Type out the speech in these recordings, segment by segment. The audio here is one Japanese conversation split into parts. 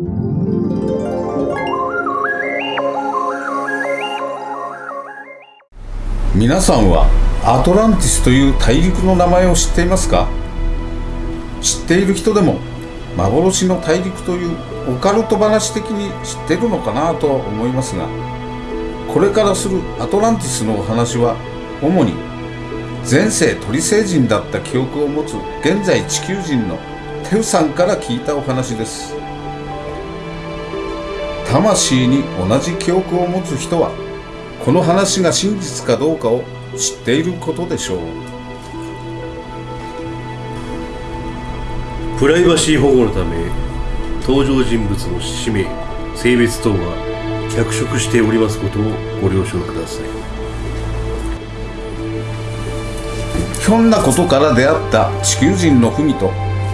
皆さんはアトランティスという大陸の名前を知っていますか？知っている人でも幻の大陸というオカルト話的に知ってるのかなとは思いますがこれからするアトランティスのお話は主に前世鳥星人だった記憶を持つ現在地球人のテウさんから聞いたお話です。魂に同じ記憶を持つ人はこの話が真実かどうかを知っていることでしょう。プライバシー保護のため登場人物の氏名性別等は脚色しておりますことをご了承ください。ひょんなことから出会った地球人のフミと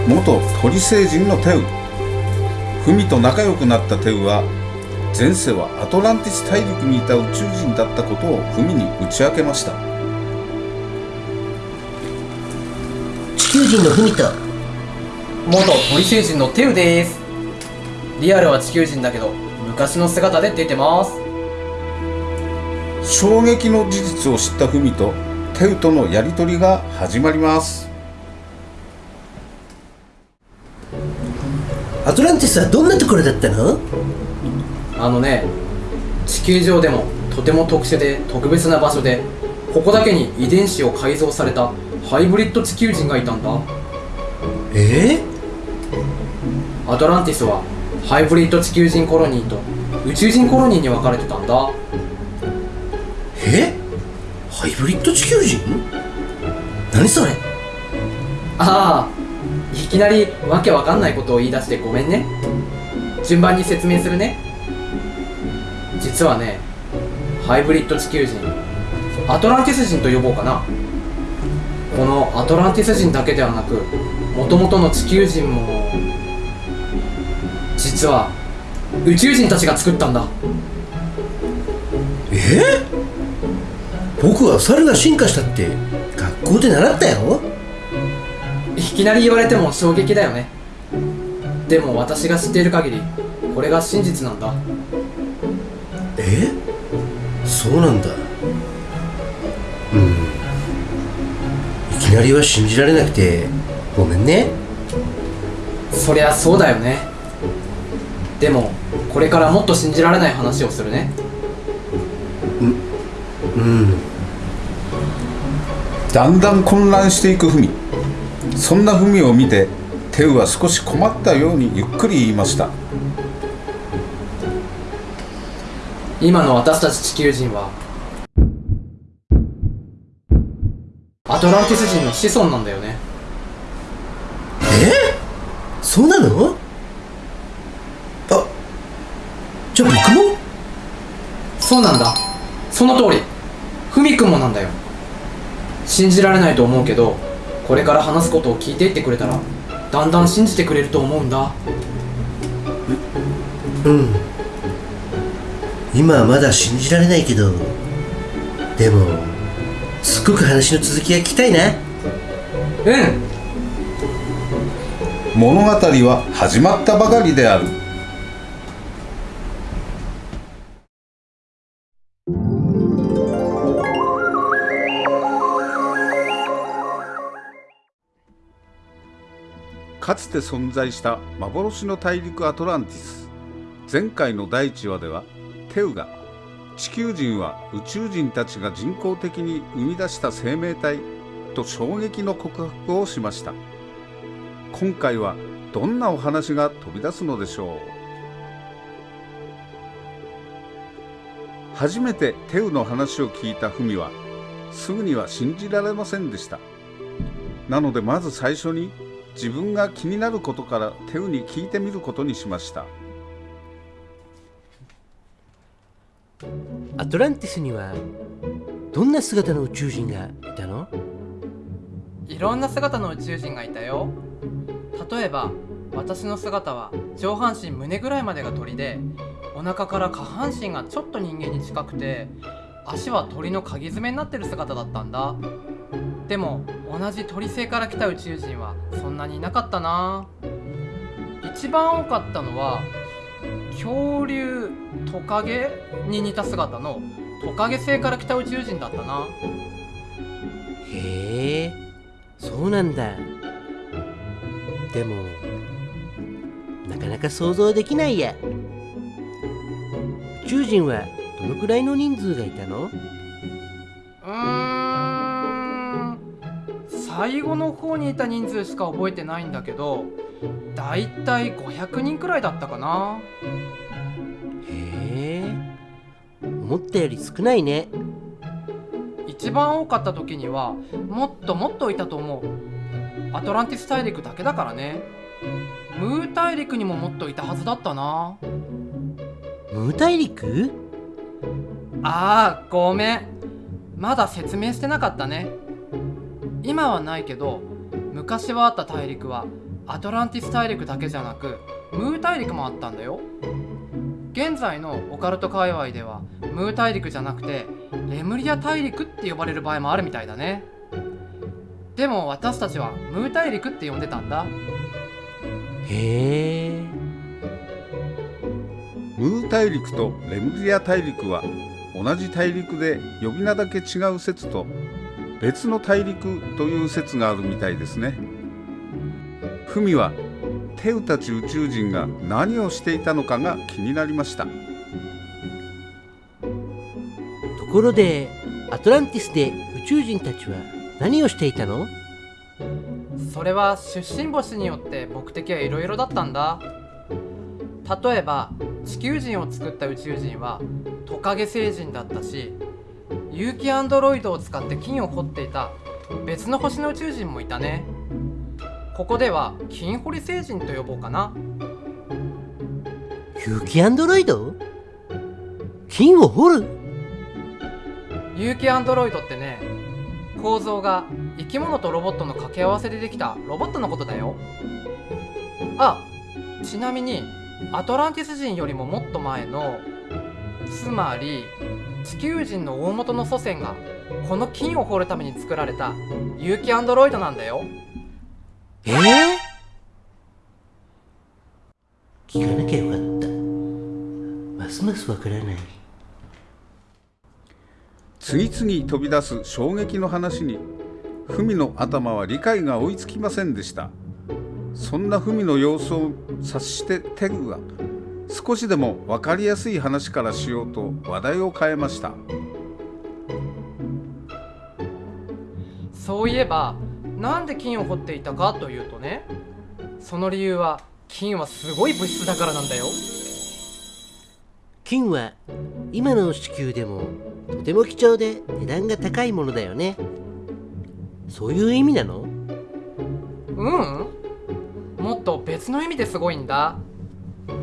元鳥星人のテウ。フミと仲良くなったテウは前世はアトランティス大陸にいた宇宙人だったことをフミに打ち明けました。地球人のフミと元鳥星人のテウです。リアルは地球人だけど昔の姿で出てます。衝撃の事実を知ったフミとテウとのやり取りが始まります。アトランティスはどんなところだったの？あのね地球上でもとても特殊で特別な場所でここだけに遺伝子を改造されたハイブリッド地球人がいたんだ。え？アトランティスはハイブリッド地球人コロニーと宇宙人コロニーに分かれてたんだ。え？ハイブリッド地球人？何それ？ああいきなりわけわかんないことを言い出してごめんね。順番に説明するね実はねハイブリッド地球人アトランティス人と呼ぼうかな。このアトランティス人だけではなくもともとの地球人も実は宇宙人たちが作ったんだ。え？僕は猿が進化したって学校で習ったよ。いきなり言われても衝撃だよね。でも私が知っている限りこれが真実なんだえ？そうなんだ。うん。いきなりは信じられなくてごめんね。そりゃそうだよね。でもこれからもっと信じられない話をするね。うん。だんだん混乱していくフミそんなフミを見てテウは少し困ったようにゆっくり言いました今の私たち地球人はアトランティス人の子孫なんだよね。え？そうなの？あじゃあ僕も？そうなんだ。その通り。ふみくんもなんだよ。信じられないと思うけどこれから話すことを聞いていってくれたらだんだん信じてくれると思うんだ。うん今はまだ信じられないけどでもすっごく話の続きが聞きたいな。うん。物語は始まったばかりである。かつて存在した幻の大陸アトランティス。前回の第1話ではテウが地球人は宇宙人たちが人工的に生み出した生命体と衝撃の告白をしました。今回はどんなお話が飛び出すのでしょう。初めてテウの話を聞いたフミはすぐには信じられませんでした。なのでまず最初に自分が気になることからテウに聞いてみることにしました。アトランティスにはどんな姿の宇宙人がいたの？いろんな姿の宇宙人がいたよ。例えば私の姿は上半身胸ぐらいまでが鳥でお腹から下半身がちょっと人間に近くて足は鳥の鍵爪になってる姿だったんだ。でも同じ鳥星から来た宇宙人はそんなにいなかったな。一番多かったのは恐竜トカゲに似た姿のトカゲ星から来た宇宙人だったな。へえそうなんだ。でもなかなか想像できないや。宇宙人はどのくらいの人数がいたの？うーん最後の方にいた人数しか覚えてないんだけどだいたい500人くらいだったかな。へえ。思ったより少ないね。一番多かった時にはもっともっといたと思う。アトランティス大陸だけだからね。ムー大陸にももっといたはずだったな。ムー大陸？あーごめん。まだ説明してなかったね。今はないけど昔はあった大陸はアトランティス大陸だけじゃなくムー大陸もあったんだよ。現在のオカルト界隈ではムー大陸じゃなくてレムリア大陸って呼ばれる場合もあるみたいだね。でも私たちはムー大陸って呼んでたんだ。へえ。ムー大陸とレムリア大陸は同じ大陸で呼び名だけ違う説と別の大陸という説があるみたいですね。フミはテウたち宇宙人が何をしていたのかが気になりました。ところでアトランティスで宇宙人たちは何をしていたの？それは出身星によって目的はいろいろだったんだ。例えば地球人を作った宇宙人はトカゲ星人だったし有機アンドロイドを使って金を掘っていた別の星の宇宙人もいたねここでは金掘り星人と呼ぼうかな。有機アンドロイド？金を掘る？有機アンドロイドってね構造が生き物とロボットの掛け合わせでできたロボットのことだよ。あちなみにアトランティス人よりももっと前のつまり地球人の大元の祖先がこの金を掘るために作られた有機アンドロイドなんだよええ聞かなきゃよかった。ますますわからない。次々飛び出す衝撃の話にフミの頭は理解が追いつきませんでした。そんなフミの様子を察してテグは少しでも分かりやすい話からしようと話題を変えました。そういえばなんで金を掘っていたかというとねその理由は金はすごい物質だからなんだよ。金は今の地球でもとても貴重で値段が高いものだよね。そういう意味なの？うん。もっと別の意味ですごいんだ。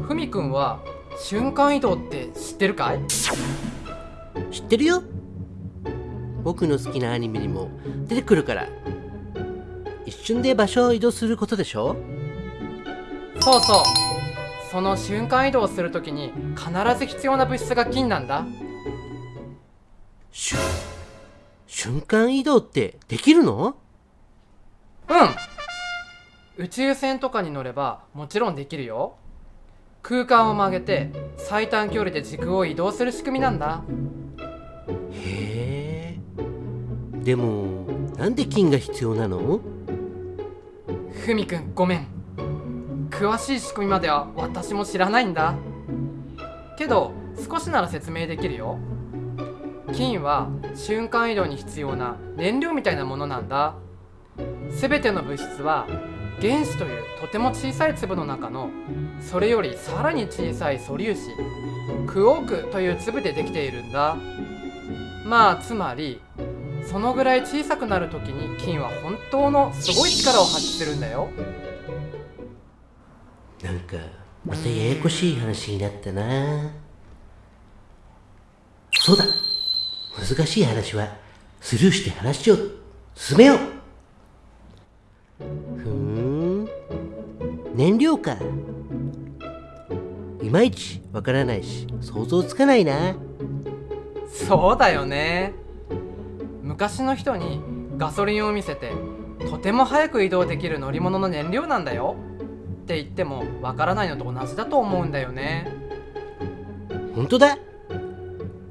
ふみくんは瞬間移動って知ってるかい？知ってるよ。僕の好きなアニメにも出てくるから。一瞬で場所を移動することでしょ？そうそう。その瞬間移動するときに必ず必要な物質が金なんだ。しゅ瞬間移動ってできるの？うん。宇宙船とかに乗ればもちろんできるよ。空間を曲げて最短距離で軸を移動する仕組みなんだ。へえ。でもなんで金が必要なの？ふみくんごめん。詳しい仕組みまでは私も知らないんだ。けど少しなら説明できるよ。金は瞬間移動に必要な燃料みたいなものなんだ。全ての物質は原子というとても小さい粒の中のそれよりさらに小さい素粒子クオークという粒でできているんだ。まあつまりそのぐらい小さくなる時に金は本当のすごい力を発揮するんだよ。なんかまたややこしい話になったな。そうだ。難しい話はスルーして話を進めよう。ふーん。燃料か。いまいちわからないし想像つかないな。そうだよね昔の人にガソリンを見せてとても早く移動できる乗り物の燃料なんだよ。って言ってもわからないのと同じだと思うんだよね。本当だ。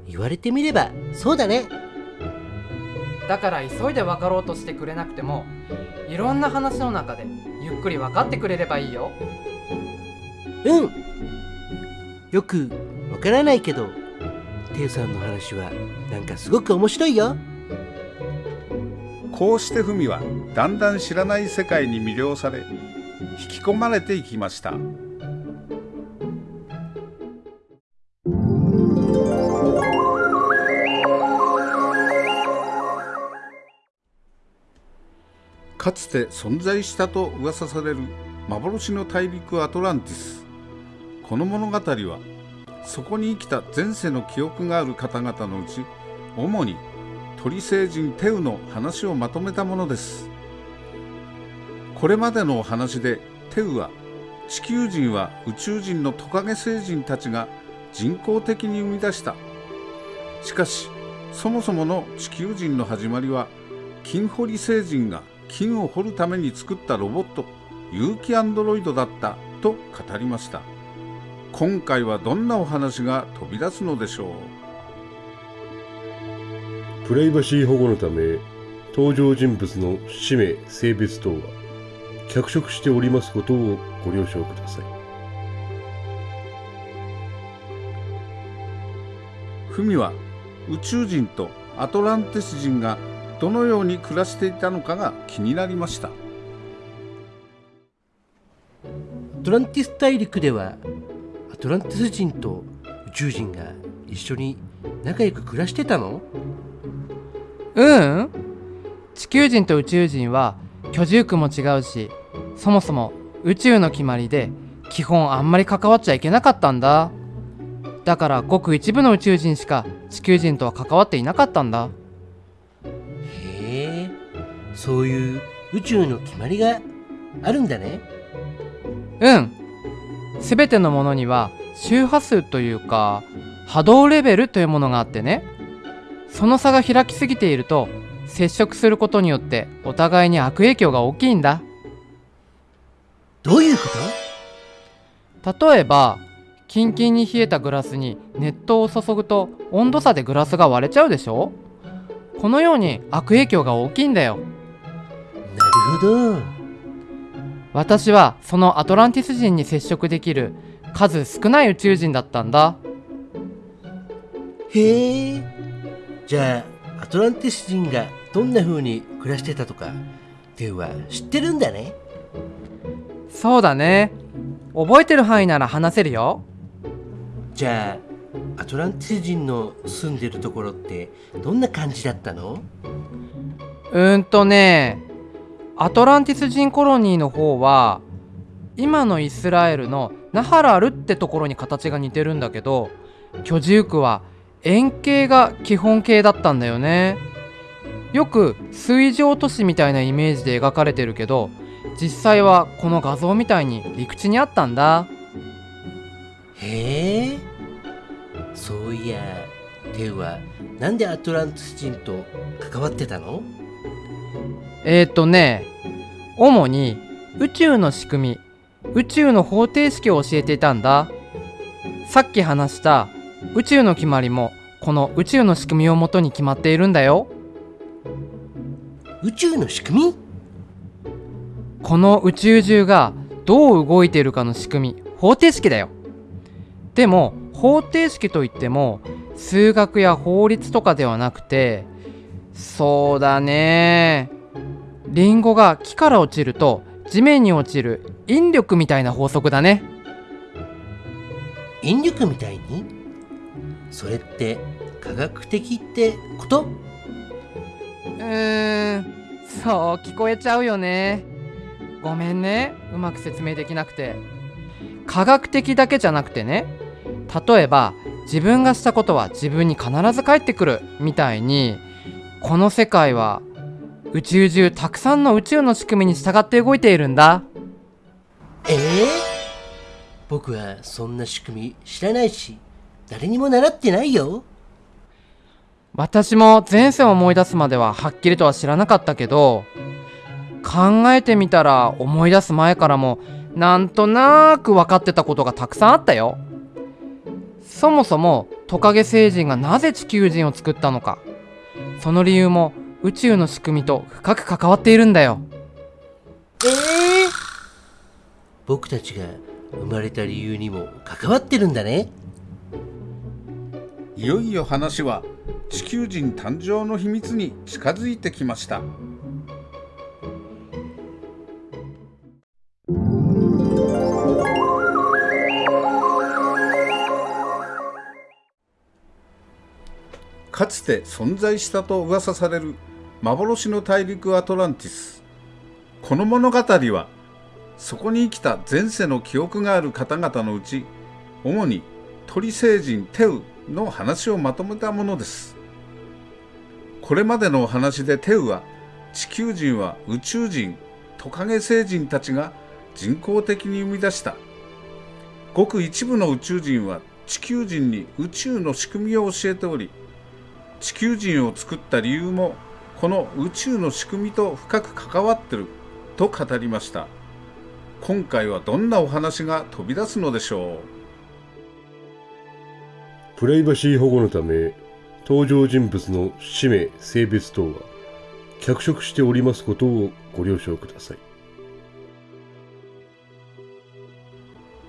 言われてみればそうだね。だから急いで分かろうとしてくれなくてもいろんな話の中でゆっくり分かってくれればいいよ。うん。よくわからないけどテウさんの話はなんかすごく面白いよこうして文はだんだん知らない世界に魅了され引き込まれていきました。かつて存在したと噂される幻の大陸アトランティス。この物語はそこに生きた前世の記憶がある方々のうち主に鳥星人テウの話をまとめたものです。これまでのお話でテウは地球人は宇宙人のトカゲ星人たちが人工的に生み出した。しかしそもそもの地球人の始まりは金掘り星人が金を掘るために作ったロボット有機アンドロイドだったと語りました。今回はどんなお話が飛び出すのでしょう？プライバシー保護のため登場人物の氏名性別等は脚色しておりますことをご了承ください。フミは宇宙人とアトランティス人がどのように暮らしていたのかが気になりました。アトランティス大陸ではアトランティス人と宇宙人が一緒に仲良く暮らしてたの？うん。地球人と宇宙人は居住区も違うしそもそも宇宙の決まりで基本あんまり関わっちゃいけなかったんだ。だからごく一部の宇宙人しか地球人とは関わっていなかったんだ。へえそういう宇宙の決まりがあるんだね。うん。全てのものには周波数というか波動レベルというものがあってねその差が開きすぎていると接触することによってお互いに悪影響が大きいんだ。どういうこと？例えばキンキンに冷えたグラスに熱湯を注ぐと温度差でグラスが割れちゃうでしょ？このように悪影響が大きいんだよ。なるほど。私はそのアトランティス人に接触できる数少ない宇宙人だったんだ。へえじゃあアトランティス人がどんな風に暮らしてたとかテウは知ってるんだね。そうだね。覚えてる範囲なら話せるよ。じゃあアトランティス人の住んでるところってどんな感じだったの？うーんとねアトランティス人コロニーの方は今のイスラエルのナハラルってところに形が似てるんだけど居住区は円形が基本形だったんだよね。よく水上都市みたいなイメージで描かれてるけど実際はこの画像みたいに陸地にあったんだ。へえ。そういやテウはなんでアトランティス人と関わってたの？えー、っとね主に宇宙の仕組み宇宙の方程式を教えていたんだ。さっき話した宇宙の決まりもこの宇宙の仕組みをもとに決まっているんだよ。宇宙の仕組み？この宇宙中がどう動いているかの仕組み方程式だよ。でも方程式といっても数学や法律とかではなくてそうだね。リンゴが木から落ちると地面に落ちる引力みたいな法則だね。引力みたいに？それって科学的ってこと？うーんそう聞こえちゃうよね。ごめんね。うまく説明できなくて。科学的だけじゃなくてね。例えば自分がしたことは自分に必ず返ってくる。みたいにこの世界は宇宙中たくさんの宇宙の仕組みに従って動いているんだ。ええ僕はそんな仕組み知らないし誰にも習ってないよ。私も前世を思い出すまでははっきりとは知らなかったけど考えてみたら思い出す前からもなんとなく分かってたことがたくさんあったよ。そもそもトカゲ星人がなぜ地球人を作ったのか。その理由も宇宙の仕組みと深く関わっているんだよ。ええ僕たちが生まれた理由にも関わってるんだねいよいよ話は地球人誕生の秘密に近づいてきました。かつて存在したと噂される幻の大陸アトランティス。この物語はそこに生きた前世の記憶がある方々のうち主に鳥星人テウの話をまとめたものです。これまでのお話でテウは地球人は宇宙人トカゲ星人たちが人工的に生み出した。ごく一部の宇宙人は地球人に宇宙の仕組みを教えており地球人を作った理由もこの宇宙の仕組みと深く関わってると語りました。今回はどんなお話が飛び出すのでしょう？プライバシー保護のため登場人物の氏名性別等は脚色しておりますことをご了承ください。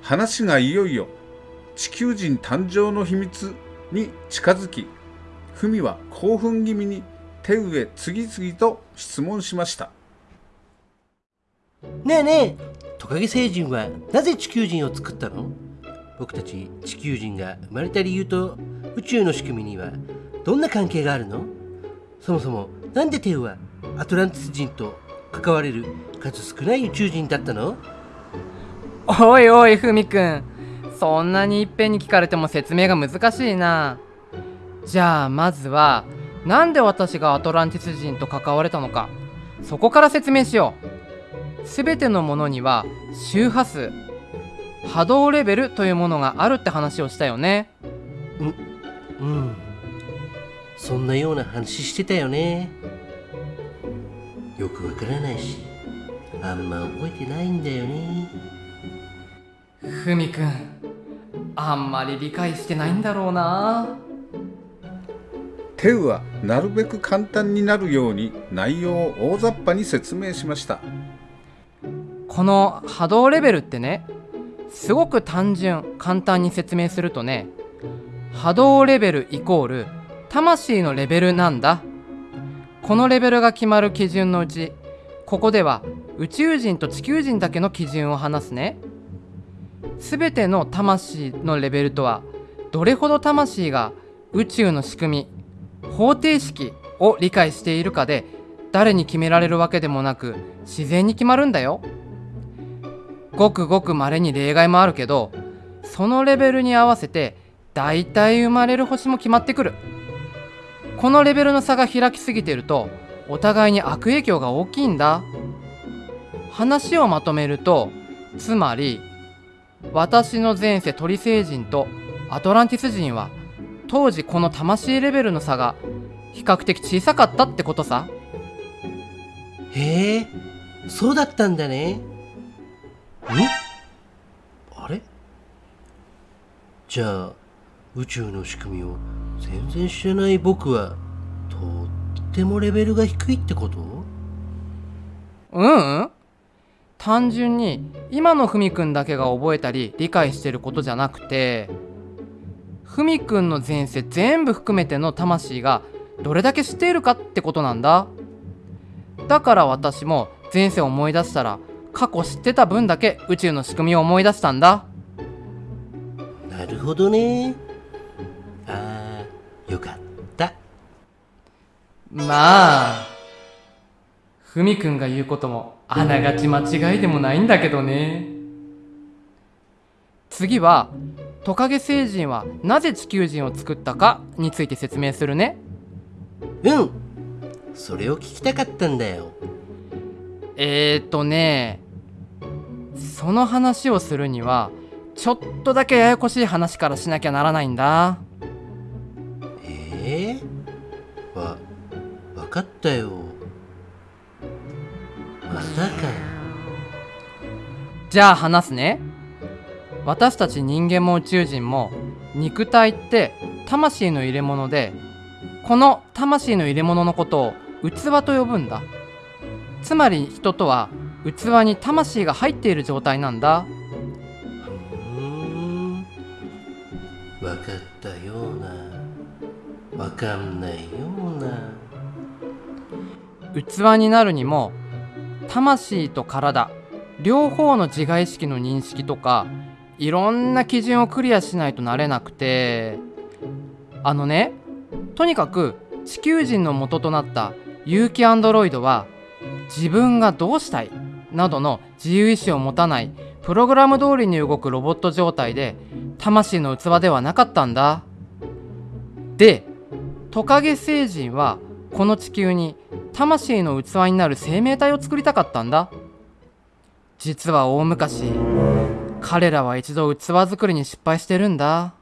話がいよいよ地球人誕生の秘密に近づき文は興奮気味に手上次々と質問しました。ねえねえトカゲ星人はなぜ地球人を作ったの？僕たち地球人が生まれた理由と宇宙の仕組みにはどんな関係があるの？そもそもなんでテウはアトランティス人と関われる数少ない宇宙人だったの？おいおいふみくん。そんなにいっぺんに聞かれても説明が難しいな。じゃあまずはなんで私がアトランティス人と関われたのか。そこから説明しよう。全てのものには周波数波動レベルというものがあるって話をしたよね。うん。そんなような話してたよね。よくわからないしあんま覚えてないんだよね。ふみくんあんまり理解してないんだろうな。テウはなるべく簡単になるように内容を大雑把に説明しました。この波動レベルってねすごく単純簡単に説明するとね波動レベルイコール魂のレベルなんだ。このレベルが決まる基準のうちここでは宇宙人と地球人だけの基準を話すね。全ての魂のレベルとはどれほど魂が宇宙の仕組み方程式を理解しているかで誰に決められるわけでもなく自然に決まるんだよ。ごくごく稀に例外もあるけどそのレベルに合わせて大体生まれる星も決まってくる。このレベルの差が開きすぎてるとお互いに悪影響が大きいんだ。話をまとめるとつまり私の前世鳥星人とアトランティス人は当時この魂レベルの差が比較的小さかったってことさ。へえそうだったんだね。あれ？じゃあ宇宙の仕組みを全然知らない僕はとってもレベルが低いってこと？ううん。単純に今のふみくんだけが覚えたり理解してることじゃなくてふみくんの前世全部含めての魂がどれだけ知っているかってことなんだ。だから私も前世を思い出したら過去知ってた分だけ宇宙の仕組みを思い出したんだ。なるほどね。あーよかった。まあふみくんが言うこともあながち間違いでもないんだけどね。次はトカゲ星人はなぜ地球人を作ったかについて説明するね。うん。それを聞きたかったんだよ。えーとねその話をするにはちょっとだけややこしい話からしなきゃならないんだ。えー、わ分かったよ。またか。よじゃあ話すね。私たち人間も宇宙人も肉体って魂の入れ物でこの魂の入れ物のことを器と呼ぶんだ。つまり人とは器に魂が入っている状態なんだ。うーん。分かったような。分かんないような。器になるにも魂と体両方の自我意識の認識とかいろんな基準をクリアしないとなれなくて。あのねとにかく地球人の元となった有機アンドロイドは自分がどうしたい？などの自由意志を持たないプログラム通りに動くロボット状態で魂の器ではなかったんだ。でトカゲ星人はこの地球に魂の器になる生命体を作りたかったんだ。実は大昔彼らは一度器作りに失敗してるんだ。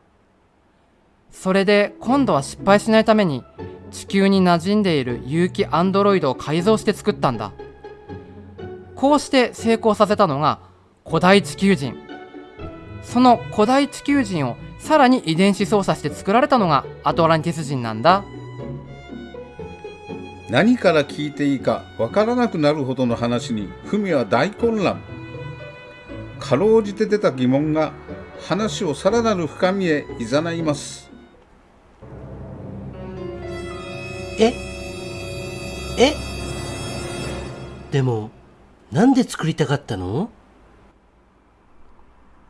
それで今度は失敗しないために地球に馴染んでいる有機アンドロイドを改造して作ったんだ。こうして成功させたのが古代地球人。その古代地球人をさらに遺伝子操作して作られたのがアトランティス人なんだ。何から聞いていいかわからなくなるほどの話にフミは大混乱。かろうじて出た疑問が話をさらなる深みへ誘います。え？え？でもなんで作りたかったの？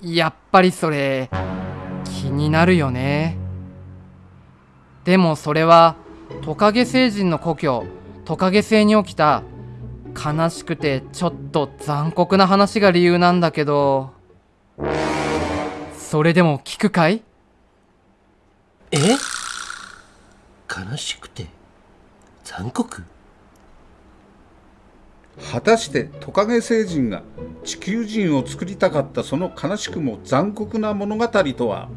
やっぱりそれ気になるよね。でもそれはトカゲ星人の故郷トカゲ星に起きた悲しくてちょっと残酷な話が理由なんだけど。それでも聞くかい？え？悲しくて？残酷？果たしてトカゲ星人が地球人を作りたかったその悲しくも残酷な物語とは？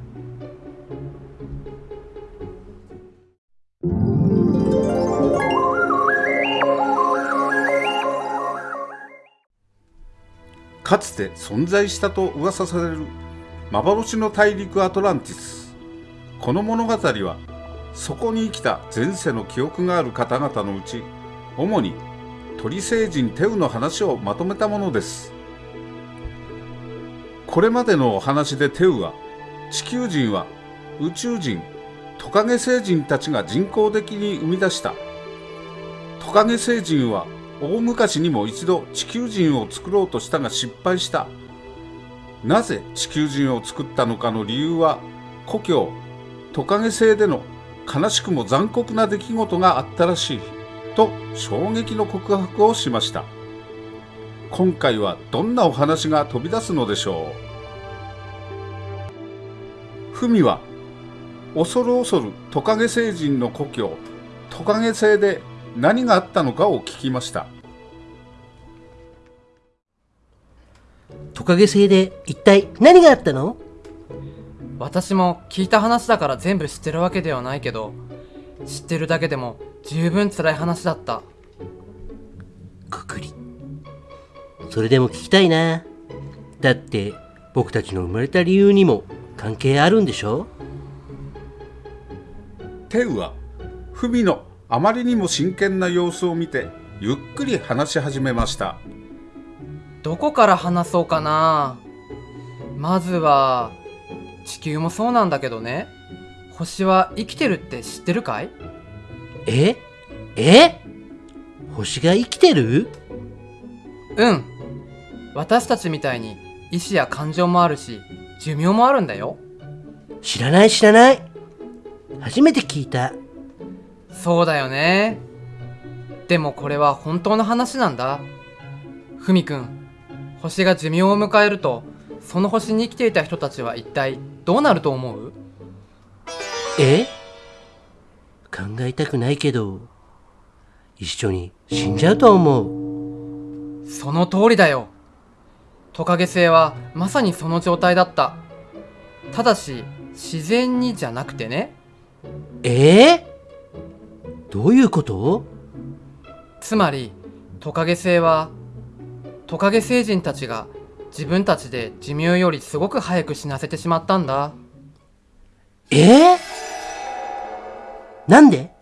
かつて存在したと噂される幻の大陸アトランティス。この物語はそこに生きた前世の記憶がある方々のうち主に鳥星人テウの話をまとめたものです。これまでのお話でテウは地球人は宇宙人トカゲ星人たちが人工的に生み出した。トカゲ星人は大昔にも一度地球人を作ろうとしたが失敗した。なぜ地球人を作ったのかの理由は故郷トカゲ星での悲しくも残酷な出来事があったらしい。と衝撃の告白をしました。今回はどんなお話が飛び出すのでしょう？文は恐る恐るトカゲ星人の故郷トカゲ星で何があったのかを聞きました。トカゲ星で一体何があったの？私も聞いた話だから全部知ってるわけではないけど知ってるだけでも十分辛い話だった。くくり。それでも聞きたいな。だって僕たちの生まれた理由にも関係あるんでしょ？テウは文のあまりにも真剣な様子を見てゆっくり話し始めました。どこから話そうかな。まずは地球もそうなんだけどね。星は生きてるって知ってるかい？え？え？星が生きてる？うん。私たちみたいに意志や感情もあるし寿命もあるんだよ。知らない知らない。初めて聞いた。そうだよね。でもこれは本当の話なんだ。ふみくん星が寿命を迎えるとその星に生きていた人たちは一体どうなると思う？え？考えたくないけど一緒に死んじゃうと思う。その通りだよ。トカゲ星はまさにその状態だった。ただし自然にじゃなくてね。ええどういうこと？つまりトカゲ星はトカゲ星人たちが自分たちで寿命よりすごく早く死なせてしまったんだ。えー、なんで？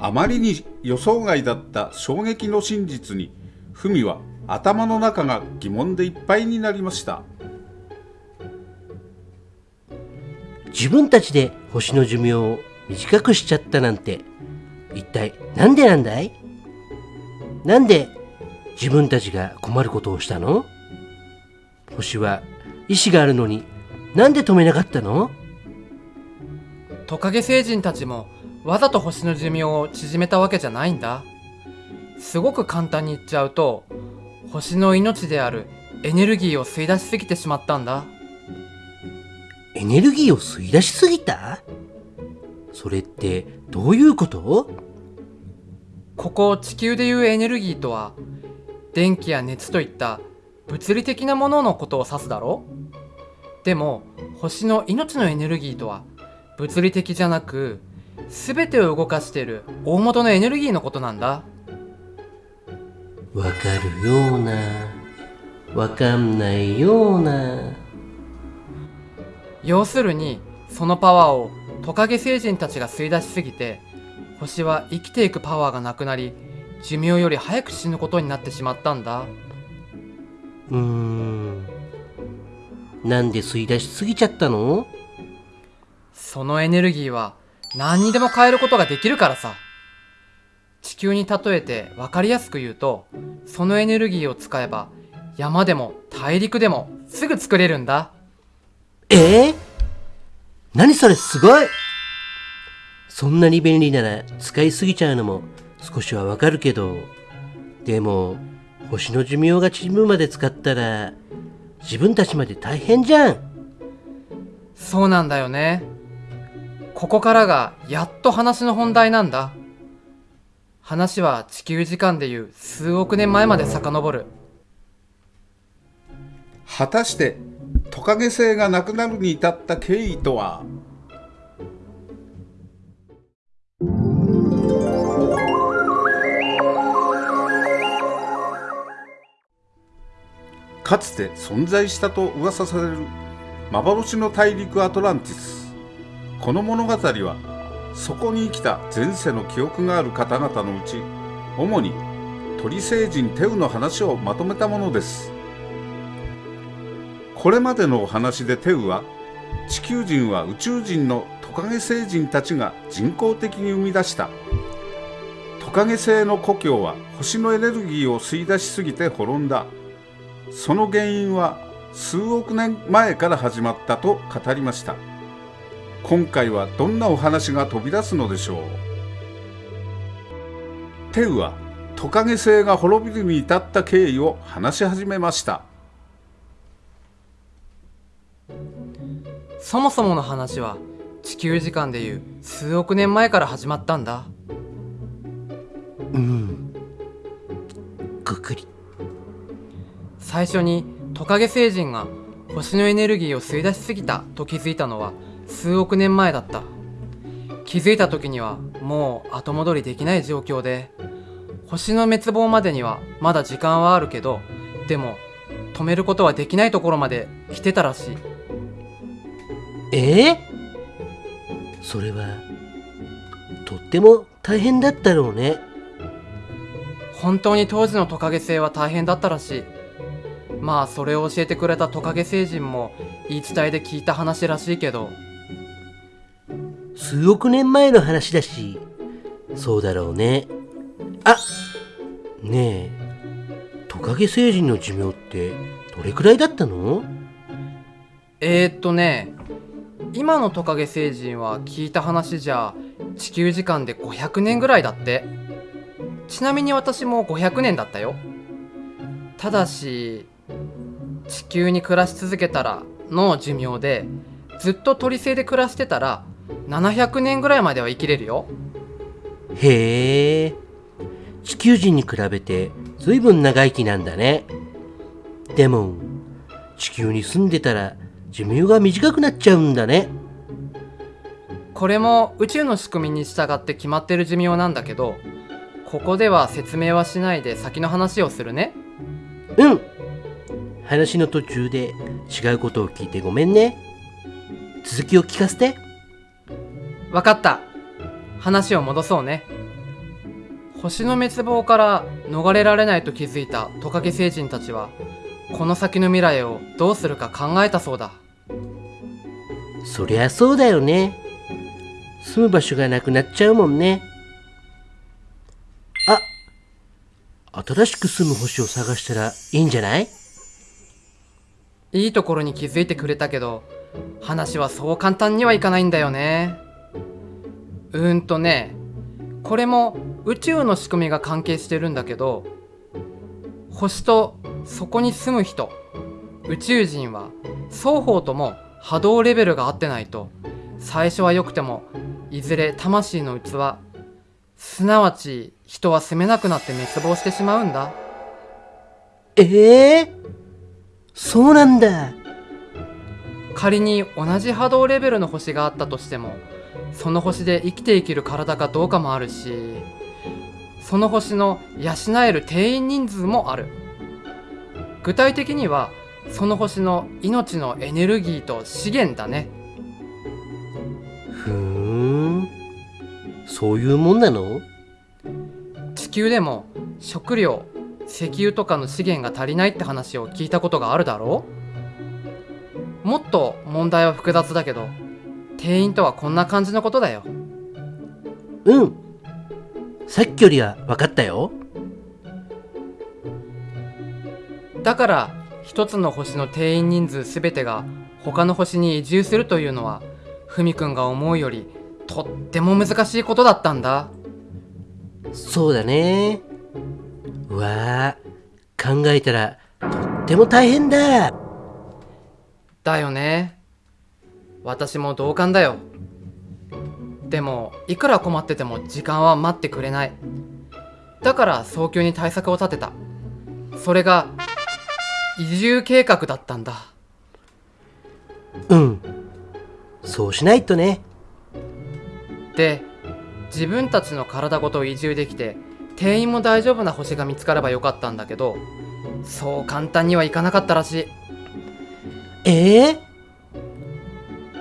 あまりに予想外だった衝撃の真実にフミは頭の中が疑問でいっぱいになりました。自分たちで星の寿命を短くしちゃったなんて一体なんでなんだい？なんで自分たちが困ることをしたの？星は意志があるのになんで止めなかったの？トカゲ星人たちもわざと星の寿命を縮めたわけじゃないんだ。すごく簡単に言っちゃうと星の命であるエネルギーを吸い出しすぎてしまったんだ。エネルギーを吸い出しすぎた？それってどういうこと？ここ地球でいうエネルギーとは電気や熱といった物理的なもののことを指すだろでも星の命のエネルギーとは物理的じゃなく全てを動かしている大元のエネルギーのことなんだ。わかるようなわかんないような。要するにそのパワーをトカゲ星人たちが吸い出しすぎて星は生きていくパワーがなくなり寿命より早く死ぬことになってしまったんだ。うーん。なんで吸い出しすぎちゃったの？そのエネルギーは何にでも変えることができるからさ。地球に例えて分かりやすく言うとそのエネルギーを使えば山でも大陸でもすぐ作れるんだ。え？ー、何それすごい。そんなに便利なら使いすぎちゃうのも少しはわかるけど。でも星の寿命が縮むまで使ったら自分たちまで大変じゃん。そうなんだよねここからがやっと話の本題なんだ。話は地球時間でいう数億年前まで遡る。果たしてトカゲ星がなくなるに至った経緯とは？かつて存在したと噂される幻の大陸アトランティス。この物語はそこに生きた前世の記憶がある方々のうち主に鳥星人テウの話をまとめたものです。これまでのお話でテウは地球人は宇宙人のトカゲ星人たちが人工的に生み出した。トカゲ星の故郷は星のエネルギーを吸い出しすぎて滅んだ。その原因は数億年前から始まったと語りました。今回はどんなお話が飛び出すのでしょう？テウはトカゲ星が滅びるに至った経緯を話し始めました。そもそもの話は地球時間でいう数億年前から始まったんだ。うん。ぐくり。最初にトカゲ星人が星のエネルギーを吸い出しすぎたと気づいたのは数億年前だった。気づいた時にはもう後戻りできない状況で星の滅亡までにはまだ時間はあるけどでも止めることはできないところまで来てたらしい。え？ー、それはとっても大変だったろうね。本当に当時のトカゲ星は大変だったらしい。まあそれを教えてくれたトカゲ星人も言い伝えで聞いた話らしいけど数億年前の話だし。そうだろうね。あねえ。トカゲ星人の寿命ってどれくらいだったの？えー、っとね。今のトカゲ星人は聞いた話じゃ地球時間で500年ぐらいだって。ちなみに私も500年だったよ。ただし地球に暮らし続けたらの寿命でずっと鳥星で暮らしてたら700年ぐらいまでは生きれるよ。へえ。地球人に比べて随分長生きなんだね。でも地球に住んでたら寿命が短くなっちゃうんだね。これも宇宙の仕組みに従って決まってる寿命なんだけどここでは説明はしないで先の話をするね。うん。話の途中で違うことを聞いてごめんね。続きを聞かせてわかった。話を戻そうね。星の滅亡から逃れられないと気づいたトカゲ星人たちはこの先の未来をどうするか考えたそうだ。そりゃそうだよね。住む場所がなくなっちゃうもんね。あ新しく住む星を探したらいいんじゃない？いいところに気づいてくれたけど話はそう簡単にはいかないんだよねうーんとねこれも宇宙の仕組みが関係してるんだけど星とそこに住む人宇宙人は双方とも波動レベルが合ってないと最初は良くてもいずれ魂の器すなわち人は住めなくなって滅亡してしまうんだ。ええそうなんだ。仮に同じ波動レベルの星があったとしてもその星で生きていける体かどうかもあるしその星の養える定員人数もある。具体的にはその星の命のエネルギーと資源だね。ふーん。そういうもんなの？地球でも食料石油とかの資源が足りないって話を聞いたことがあるだろう？もっと問題は複雑だけど定員とはこんな感じのことだよ。うん。さっきよりは分かったよ。だから一つの星の定員人数すべてが他の星に移住するというのはふみくんが思うよりとっても難しいことだったんだ。そうだね。うわ。あ考えたらとっても大変だ。だよね私も同感だよ。でもいくら困ってても時間は待ってくれない。だから早急に対策を立てた。それが移住計画だったんだ。うん。そうしないとね。で自分たちの体ごと移住できて定員も大丈夫な星が見つかればよかったんだけどそう簡単にはいかなかったらしい。ええ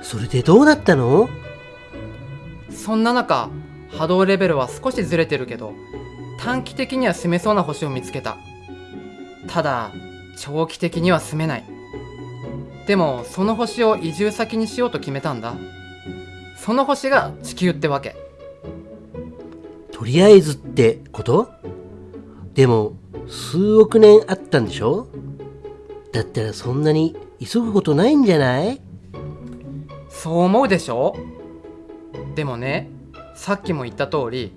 それでどうなったの？そんな中波動レベルは少しずれてるけど短期的には住めそうな星を見つけた。ただ長期的には住めない。でもその星を移住先にしようと決めたんだ。その星が地球ってわけ。とりあえずってこと？でも数億年あったんでしょ？だったらそんなに急ぐことないんじゃない？そう思うでしょ？でもねさっきも言った通り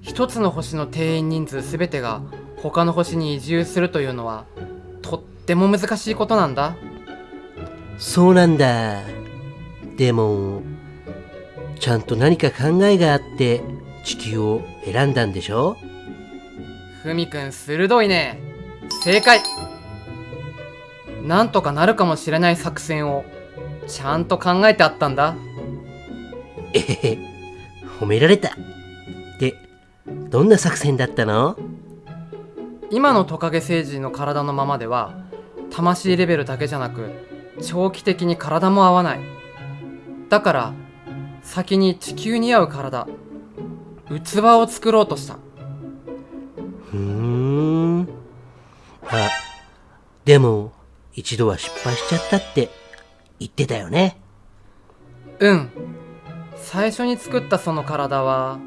一つの星の定員人数全てが他の星に移住するというのはとっても難しいことなんだ。そうなんだ。でもちゃんと何か考えがあって地球を選んだんでしょ？ふみくん鋭いね。正解。なんとかなるかもしれない作戦をちゃんと考えてあったんだ。えへへ。褒められた。でどんな作戦だったの？今のトカゲ星人の体のままでは魂レベルだけじゃなく長期的に体も合わない。だから先に地球に合う体器を作ろうとした。ふーん。あでも一度は失敗しちゃったって言ってたよね。うん。最初に作ったその体は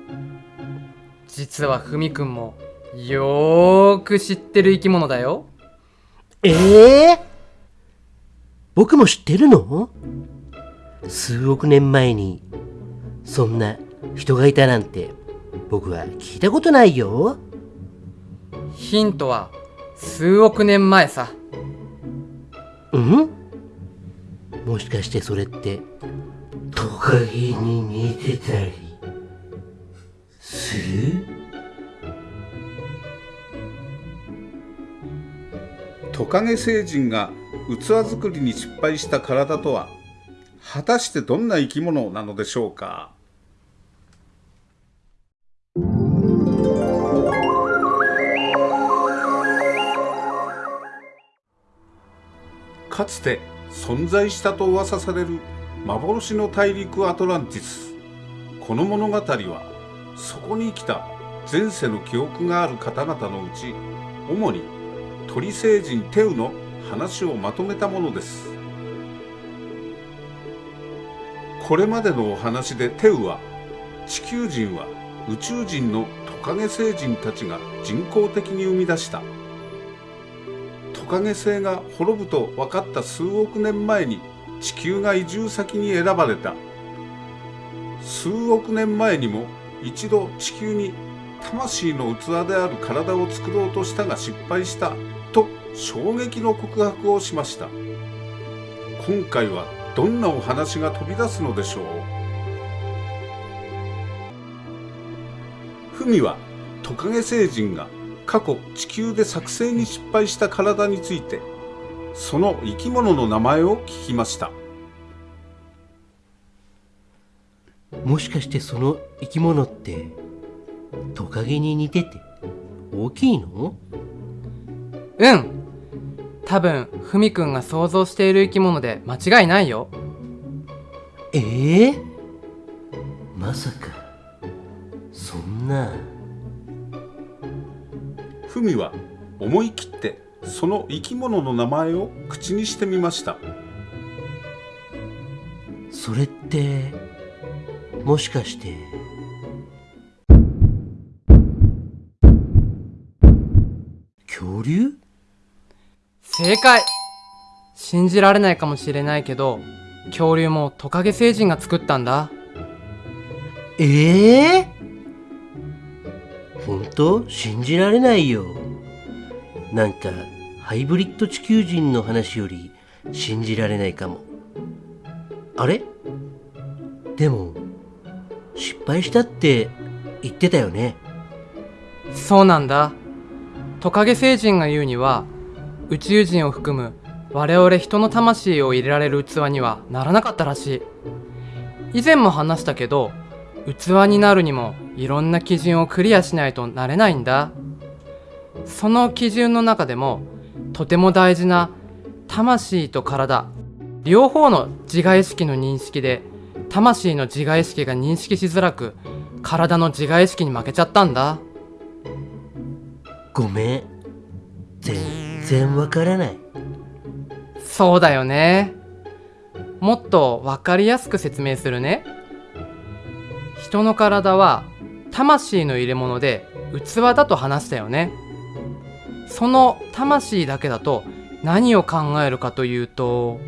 実はふみくんもよーく知ってる生き物だよ。ええ僕も知ってるの？数億年前にそんな人がいたなんて僕は聞いたことないよ。ヒントは数億年前さ。うん？もしかしてそれってトカゲに似てたりするトカゲ星人が器作りに失敗した体とは果たしてどんな生き物なのでしょうか？かつて存在したと噂される幻の大陸アトランティス。この物語はそこに生きた前世の記憶がある方々のうち主に鳥星人テウの話をまとめたものです。これまでのお話でテウは地球人は宇宙人のトカゲ星人たちが人工的に生み出したトカゲ星が滅ぶと分かった数億年前に地球が移住先に選ばれた。数億年前にも一度地球に魂の器である体を作ろうとしたが失敗した。と衝撃の告白をしました。今回はどんなお話が飛び出すのでしょう？文はトカゲ星人が過去地球で作成に失敗した体についてその生き物の名前を聞きました。もしかしてその生き物ってトカゲに似てて大きいの？うん。多分ふみくんが想像している生き物で間違いないよ。ええまさかそんな文は思い切ってその生き物の名前を口にしてみました。それってもしかして。恐竜？正解。信じられないかもしれないけど恐竜もトカゲ星人が作ったんだ。ええ本当信じられないよ。なんかハイブリッド地球人の話より信じられないかも。あれ？でも失敗したって言ってたよね。そうなんだ。トカゲ星人が言うには宇宙人を含む我々人の魂を入れられる器にはならなかったらしい。以前も話したけど器になるにもいろんな基準をクリアしないとなれないんだ。その基準の中でもとても大事な魂と体両方の自我意識の認識で魂の自我意識が認識しづらく体の自我意識に負けちゃったんだ。ごめん。全然わからない。そうだよね。もっと分かりやすく説明するね人の体は魂の入れ物で器だと話したよね。その魂だけだと何を考えるかというと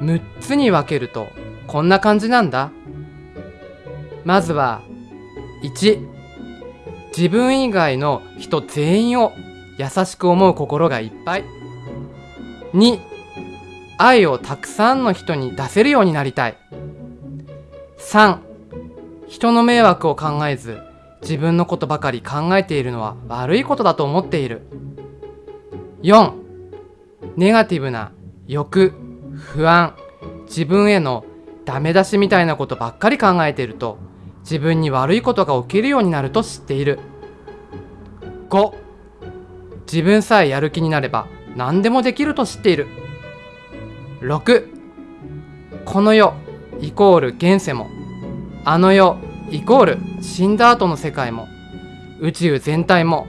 6つに分けるとこんな感じなんだ。まずは1自分以外の人全員を優しく思う心がいっぱい。2愛をたくさんの人に出せるようになりたい。3人の迷惑を考えず自分のことばかり考えているのは悪いことだと思っている。4ネガティブな欲不安自分へのダメ出しみたいなことばっかり考えていると自分に悪いことが起きるようになると知っている。5自分さえやる気になれば何でもできると知っている。6この世イコール現世もあの世イコール死んだ後の世界も宇宙全体も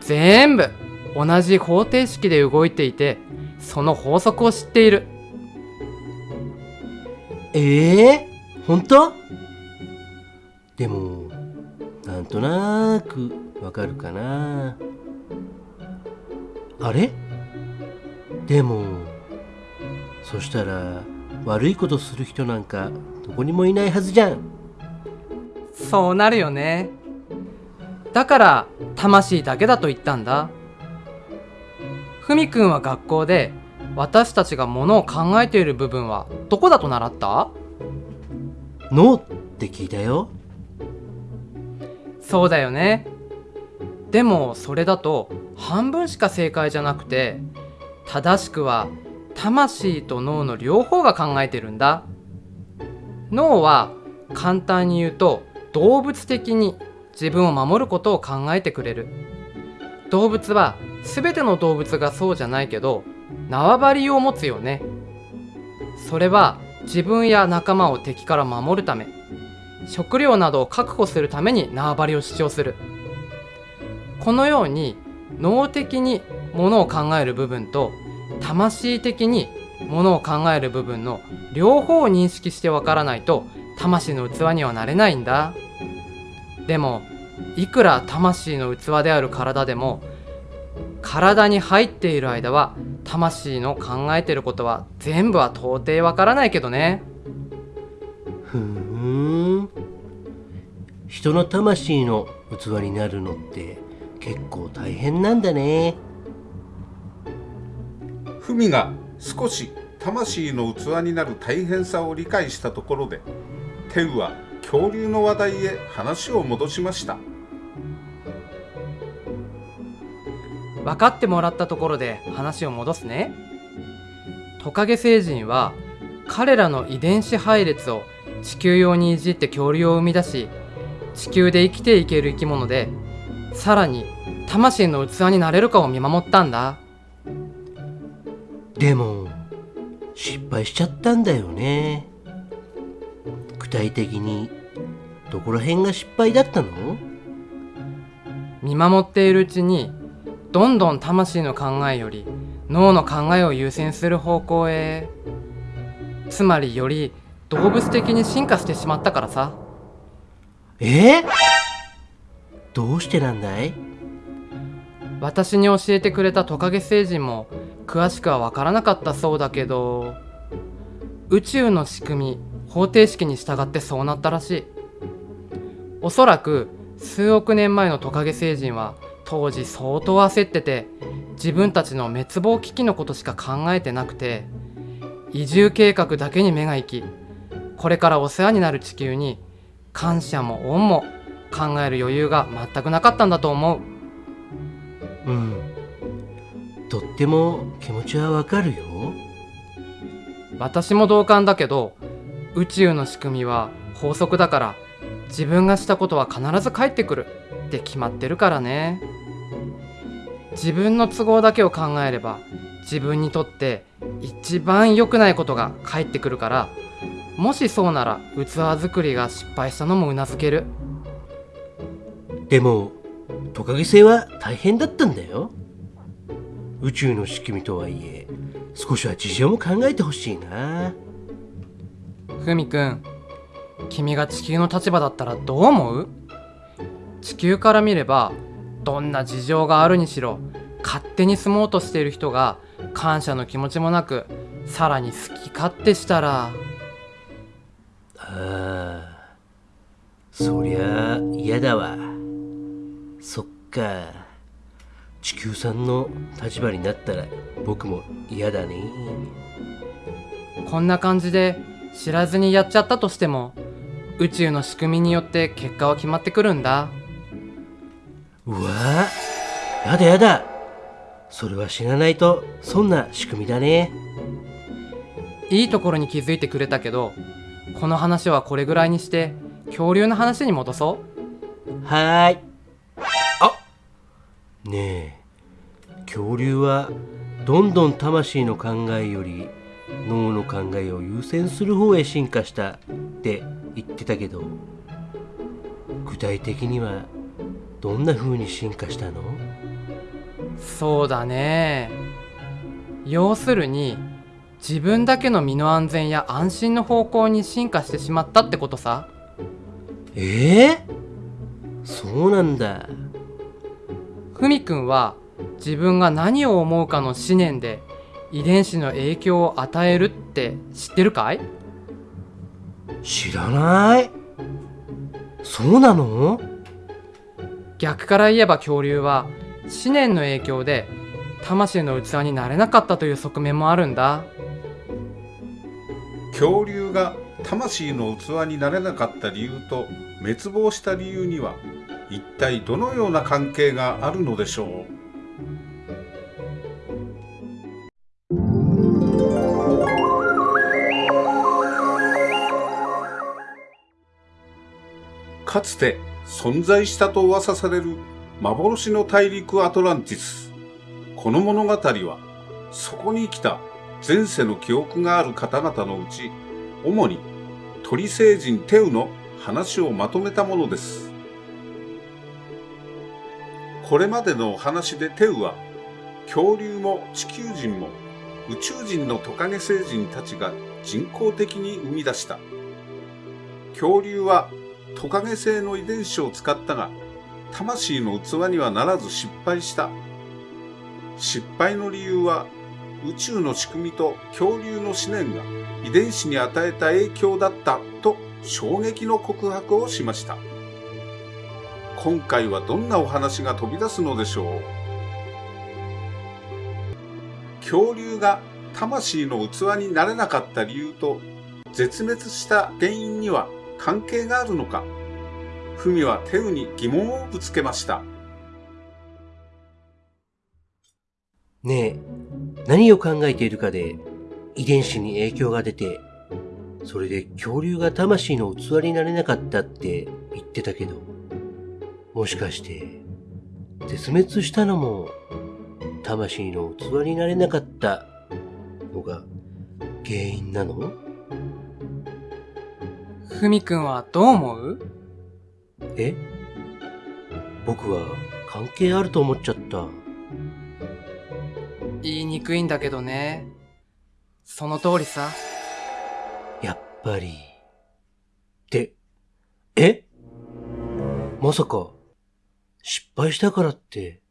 全部同じ方程式で動いていてその法則を知っている。ええ本当？でもなんとなくわかるかな。あれ？でもそしたら悪いことする人なんかどこにもいないはずじゃん。そうなるよね。だから魂だけだと言ったんだ。ふみくんは学校で私たちがものを考えている部分はどこだと習った？脳って聞いたよ。そうだよね。でもそれだと半分しか正解じゃなくて正しくは魂と脳の両方が考えてるんだ。脳は簡単に言うと動物的に自分を守ることを考えてくれる。動物は全ての動物がそうじゃないけど縄張りを持つよね。それは自分や仲間を敵から守るため。食料などを確保するために縄張りを主張する。このように脳的にものを考える部分と魂的にものを考える部分の両方を認識してわからないと魂の器にはなれないんだ。でもいくら魂の器である体でも体に入っている間は魂の考えてることは全部は到底わからないけどね。ふーん。人の魂の器になるのって結構大変なんだね。ふみが少し魂の器になる大変さを理解したところでテウは恐竜の話題へ話を戻しました。分かってもらったところで話を戻すね。トカゲ星人は彼らの遺伝子配列を地球用にいじって恐竜を生み出し地球で生きていける生き物でさらに魂の器になれるかを見守ったんだ。でも失敗しちゃったんだよね。具体的にどこら辺が失敗だったの？見守っているうちにどんどん魂の考えより脳の考えを優先する方向へつまりより動物的に進化してしまったからさ。え？ーどうしてなんだい？私に教えてくれたトカゲ星人も詳しくは分からなかったそうだけど宇宙の仕組み方程式に従ってそうなったらしい。おそらく数億年前のトカゲ星人は当時相当焦ってて自分たちの滅亡危機のことしか考えてなくて移住計画だけに目が行きこれからお世話になる地球に感謝も恩も考える余裕が全くなかったんだと思う。うん。とっても気持ちはわかるよ。私も同感だけど宇宙の仕組みは法則だから自分がしたことは必ず返ってくる。って決まってるからね。自分の都合だけを考えれば自分にとって一番良くないことが返ってくるからもしそうなら器作りが失敗したのもうなずける。でもトカゲ星は大変だったんだよ。宇宙の仕組みとはいえ少しは事情も考えてほしいな。ふみくん君が地球の立場だったらどう思う？地球から見ればどんな事情があるにしろ勝手に住もうとしている人が感謝の気持ちもなくさらに好き勝手したら。ああそりゃ嫌だわ。そっか。地球さんの立場になったら僕も嫌だね。こんな感じで知らずにやっちゃったとしても宇宙の仕組みによって結果は決まってくるんだ。うわやだやだ。それは知らないとそんな仕組みだね。いいところに気づいてくれたけどこの話はこれぐらいにして恐竜の話に戻そう。はーい。あねえ恐竜はどんどん魂の考えより脳の考えを優先する方へ進化したって言ってたけど具体的にはどんな風に進化したの？そうだね。要するに自分だけの身の安全や安心の方向に進化してしまったってことさ。ええ？そうなんだ。ふみくんは自分が何を思うかの思念で遺伝子の影響を与えるって知ってるかい？知らない。そうなの？逆から言えば恐竜は思念の影響で魂の器になれなかったという側面もあるんだ。恐竜が魂の器になれなかった理由と滅亡した理由には一体どのような関係があるのでしょう？かつて存在したと噂される幻の大陸アトランティス。この物語はそこに来た前世の記憶がある方々のうち、主に鳥星人テウの話をまとめたものです。これまでのお話でテウは、恐竜も地球人も宇宙人のトカゲ星人たちが人工的に生み出した。恐竜はトカゲ星の遺伝子を使ったが、魂の器にはならず失敗した。失敗の理由は宇宙の仕組みと恐竜の思念が遺伝子に与えた影響だったと衝撃の告白をしました。今回はどんなお話が飛び出すのでしょう？恐竜が魂の器になれなかった理由と絶滅した原因には関係があるのかふみはテウに疑問をぶつけました。ねえ、何を考えているかで遺伝子に影響が出て、それで恐竜が魂の器になれなかったって言ってたけど、もしかして、絶滅したのも魂の器になれなかったのが原因なの？ふみくんはどう思う？え？僕は関係あると思っちゃった。言いにくいんだけどね。その通りさ。やっぱり。って、え？まさか、失敗したからって、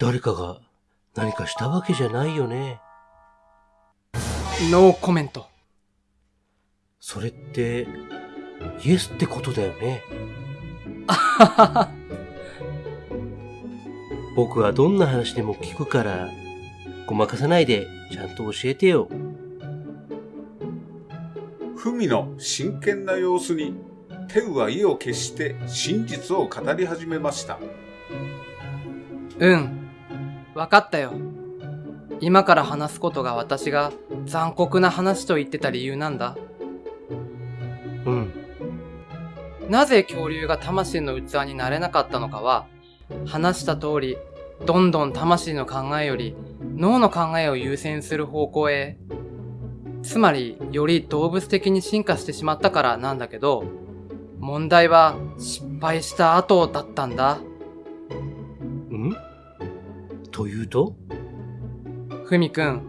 誰かが何かしたわけじゃないよね。ノーコメント。それって、イエスってことだよね。僕はどんな話でも聞くから、ごまかさないでちゃんと教えてよ。ふみの真剣な様子にテウは意を決して真実を語り始めました。うん。わかったよ。今から話すことが私が残酷な話と言ってた理由なんだ。うん。なぜ恐竜が魂の器になれなかったのかは、話した通り、どんどん魂の考えより脳の考えを優先する方向へ、つまりより動物的に進化してしまったからなんだけど、問題は失敗した後だったんだ。んというと？ふみくん、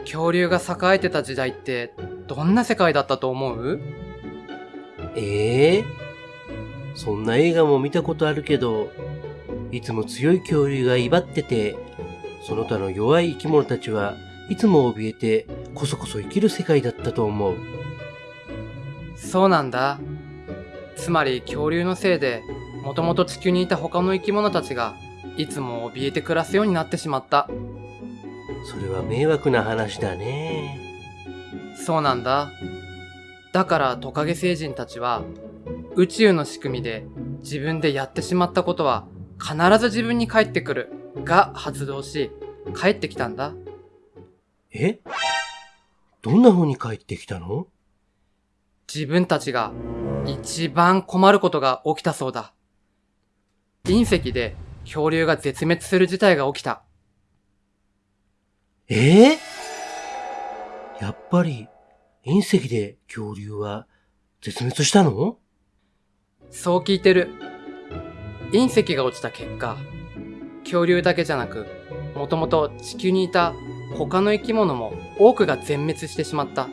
恐竜が栄えてた時代ってどんな世界だったと思う？ええ？そんな映画も見たことあるけど、いつも強い恐竜が威張ってて、その他の弱い生き物たちはいつも怯えてこそこそ生きる世界だったと思う。そうなんだ。つまり恐竜のせいで、もともと地球にいた他の生き物たちが、いつも怯えて暮らすようになってしまった。それは迷惑な話だね。そうなんだ。だからトカゲ星人たちは、宇宙の仕組みで自分でやってしまったことは必ず自分に返ってくるが発動し、帰ってきたんだ。え？どんな風に帰ってきたの？自分たちが一番困ることが起きたそうだ。隕石で恐竜が絶滅する事態が起きた。ええやっぱり隕石で恐竜は絶滅したの？そう聞いてる。隕石が落ちた結果、恐竜だけじゃなく、もともと地球にいた他の生き物も多くが全滅してしまった。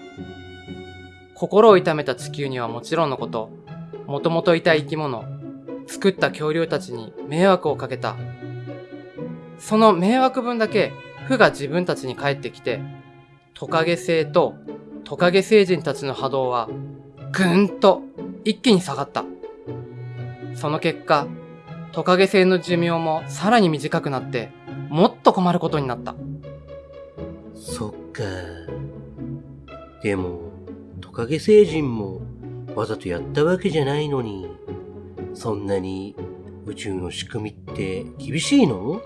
心を痛めた地球にはもちろんのこと、もともといた生き物、作った恐竜たちに迷惑をかけた。その迷惑分だけ負が自分たちに返ってきて、トカゲ星とトカゲ星人たちの波動はぐんと一気に下がった。その結果、トカゲ星の寿命もさらに短くなって、もっと困ることになった。そっか。でも、トカゲ星人もわざとやったわけじゃないのに、そんなに宇宙の仕組みって厳しいの？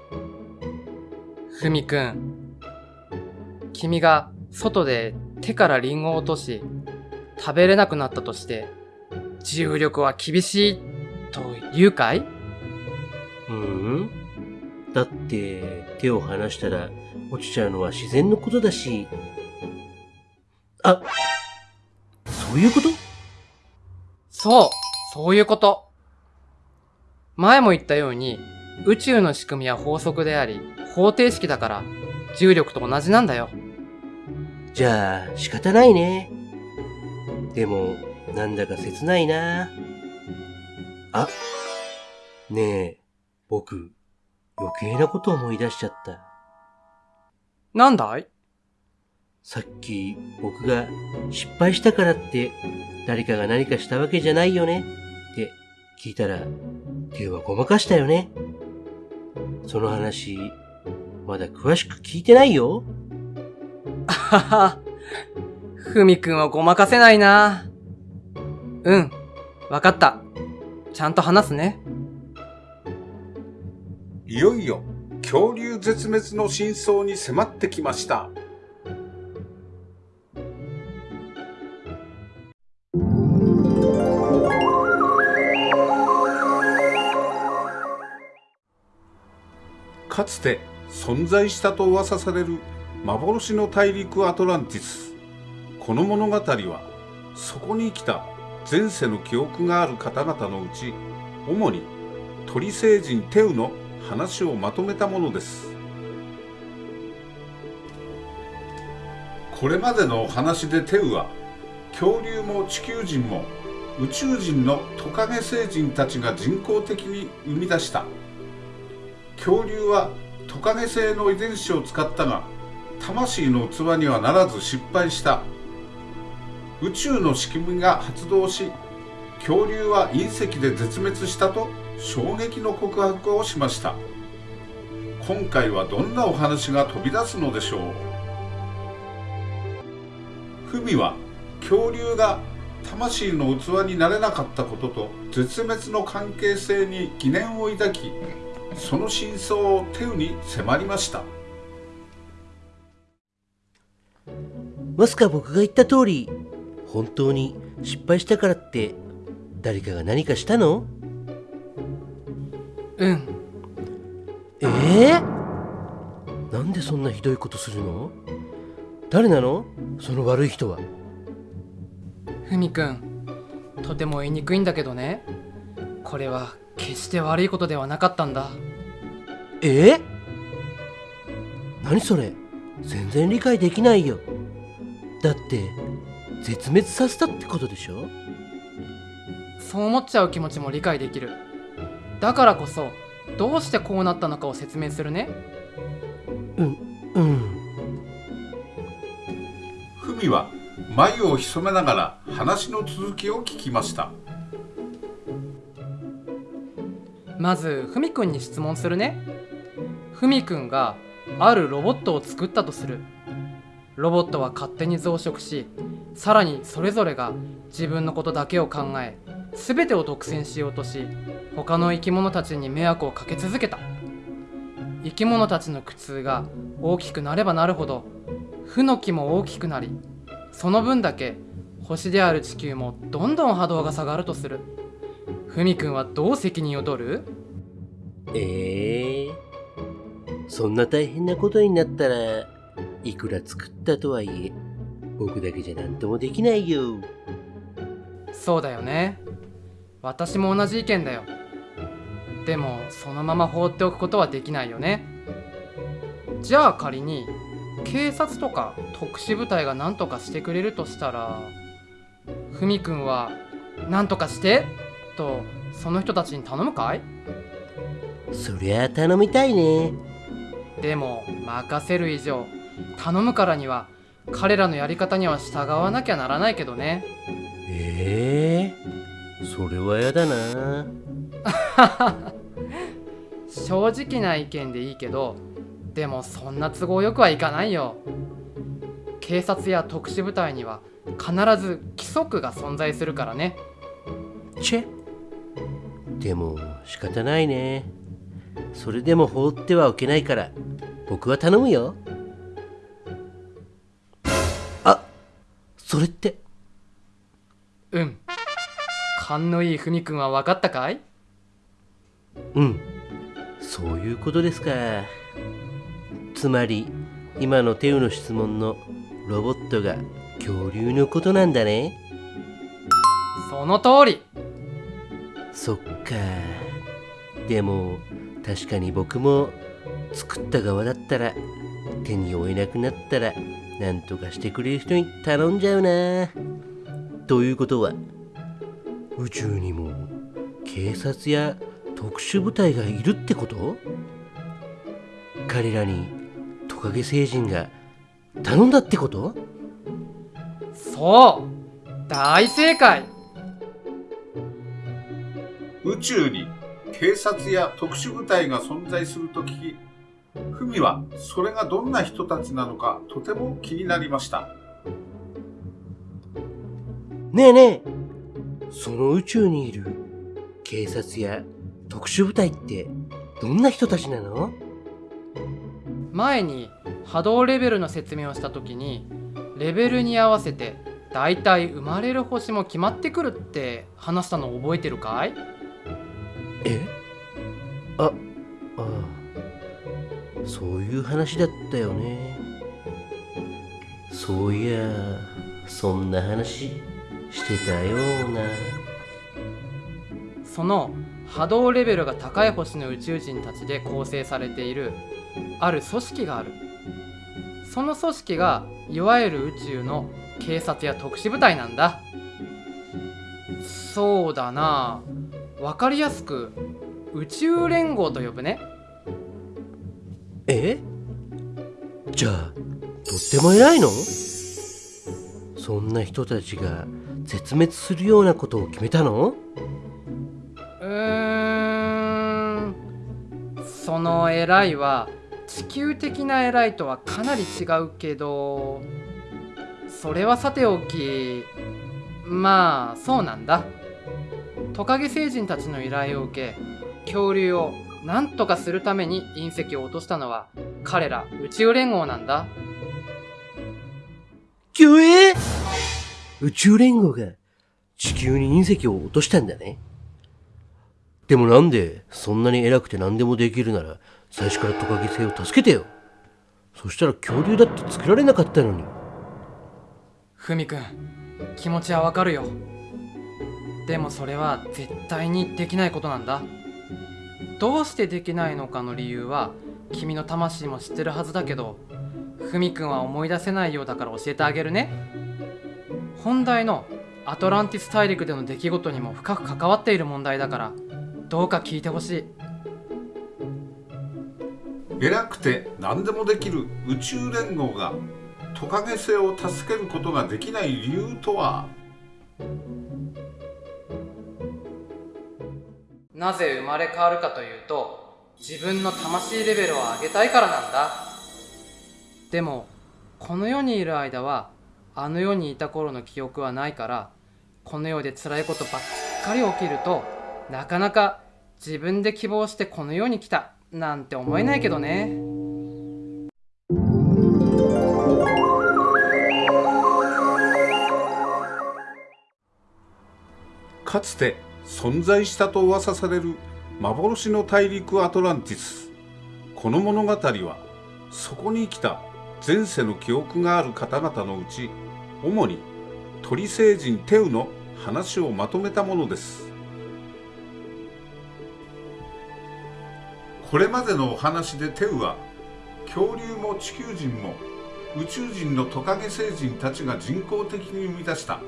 ふみくん、君が外で手からリンゴを落とし、食べれなくなったとして、重力は厳しいと言うかい？ううんだって手を離したら落ちちゃうのは自然のことだし。あ、そういうこと？そう、そういうこと。前も言ったように、宇宙の仕組みは法則であり、方程式だから、重力と同じなんだよ。じゃあ、仕方ないね。でも、なんだか切ないな。あ、ねえ、僕、余計なこと思い出しちゃった。なんだい？さっき、僕が失敗したからって、誰かが何かしたわけじゃないよね聞いたら、手はごまかしたよね。その話、まだ詳しく聞いてないよ。はは。ふみくんをごまかせないな。うん、わかった。ちゃんと話すね。いよいよ恐竜絶滅の真相に迫ってきましたかつて存在したと噂される幻の大陸アトランティス。この物語はそこに生きた前世の記憶がある方々のうち主に鳥星人テウの話をまとめたものです。これまでのお話でテウは恐竜も地球人も宇宙人のトカゲ星人たちが人工的に生み出した恐竜はトカゲ星の遺伝子を使ったが魂の器にはならず失敗した。宇宙の仕組みが発動し恐竜は隕石で絶滅したと衝撃の告白をしました。今回はどんなお話が飛び出すのでしょう？フミは恐竜が魂の器になれなかったことと絶滅の関係性に疑念を抱きその真相をテウに迫りました。まさか僕が言った通り、本当に失敗したからって、誰かが何かしたの？うん、ええなんでそんなひどいことするの？誰なの？その悪い人は。ふみくん、とても言いにくいんだけどね。これは決して悪いことではなかったんだ。え？え何それ？全然理解できないよ。だって、絶滅させたってことでしょ？そう思っちゃう気持ちも理解できる。だからこそ、どうしてこうなったのかを説明するね。うん。フミは眉を潜めながら話の続きを聞きましたまず、ふみくんに質問するね。ふみくんがあるロボットを作ったとする。ロボットは勝手に増殖し、さらにそれぞれが自分のことだけを考え、すべてを独占しようとし、他の生き物たちに迷惑をかけ続けた。生き物たちの苦痛が大きくなればなるほど、負の気も大きくなり、その分だけ星である地球もどんどん波動が下がるとする。ふみくんはどう責任を取る？ええ。そんな大変なことになったら、いくら作ったとはいえ、僕だけじゃ何ともできないよ。そうだよね。私も同じ意見だよ。でもそのまま放っておくことはできないよね。じゃあ仮に警察とか特殊部隊が何とかしてくれるとしたらふみくんは「何とかして!」とその人たちに頼むかい？そりゃあ頼みたいね。でも任せる以上頼むからには彼らのやり方には従わなきゃならないけどね。ええそれはやだな。正直な意見でいいけどでもそんな都合よくはいかないよ。警察や特殊部隊には必ず規則が存在するからね。チェでも仕方ないね。それでも放ってはおけないから、僕は頼むよ。あそれって、うん勘のいいふみくんは分かったかい？うん。そういうことですか。つまり、今のテウの質問のロボットが恐竜のことなんだねその通りそっか。でも確かに僕も作った側だったら手に負えなくなったら何とかしてくれる人に頼んじゃうな。ということは宇宙にも警察や特殊部隊がいるってこと？彼らにトカゲ星人が頼んだってこと？そう。大正解。宇宙に警察や特殊部隊が存在すると聞き、ふみはそれがどんな人たちなのかとても気になりました。ねえねえその宇宙にいる警察や特殊部隊ってどんな人たちなの？前に波動レベルの説明をした時にレベルに合わせてだいたい生まれる星も決まってくるって話したの覚えてるかい？いう話だったよね。そういやそんな話してたような。その波動レベルが高い星の宇宙人たちで構成されているある組織がある。その組織がいわゆる宇宙の警察や特殊部隊なんだ。そうだな。わかりやすく宇宙連合と呼ぶね。え？じゃあとっても偉いの？そんな人たちが絶滅するようなことを決めたの？うーんその偉いは地球的な偉いとはかなり違うけどそれはさておきまあそうなんだ。トカゲ星人たちの依頼を受け恐竜を何とかするために隕石を落としたのは彼ら宇宙連合なんだ。きゅえ宇宙連合が地球に隕石を落としたんだね。でもなんでそんなに偉くて何でもできるなら最初からトカゲ星を助けてよ。そしたら恐竜だって作られなかったのに。ふみくん気持ちはわかるよ。でもそれは絶対にできないことなんだどうしてできないのかの理由は君の魂も知ってるはずだけどふみくんは思い出せないようだから教えてあげるね。本題のアトランティス大陸での出来事にも深く関わっている問題だからどうか聞いてほしい。偉くて何でもできる宇宙連合がトカゲ星を助けることができない理由とは？なぜ生まれ変わるかというと自分の魂レベルを上げたいからなんだ。でもこの世にいる間はあの世にいた頃の記憶はないからこの世で辛いことばっかり起きるとなかなか自分で希望してこの世に来たなんて思えないけどね。かつて存在したと噂される幻の大陸アトランティス。この物語はそこに生きた前世の記憶がある方々のうち主に鳥星人テウの話をまとめたものです。これまでのお話でテウは恐竜も地球人も宇宙人のトカゲ星人たちが人工的に生み出した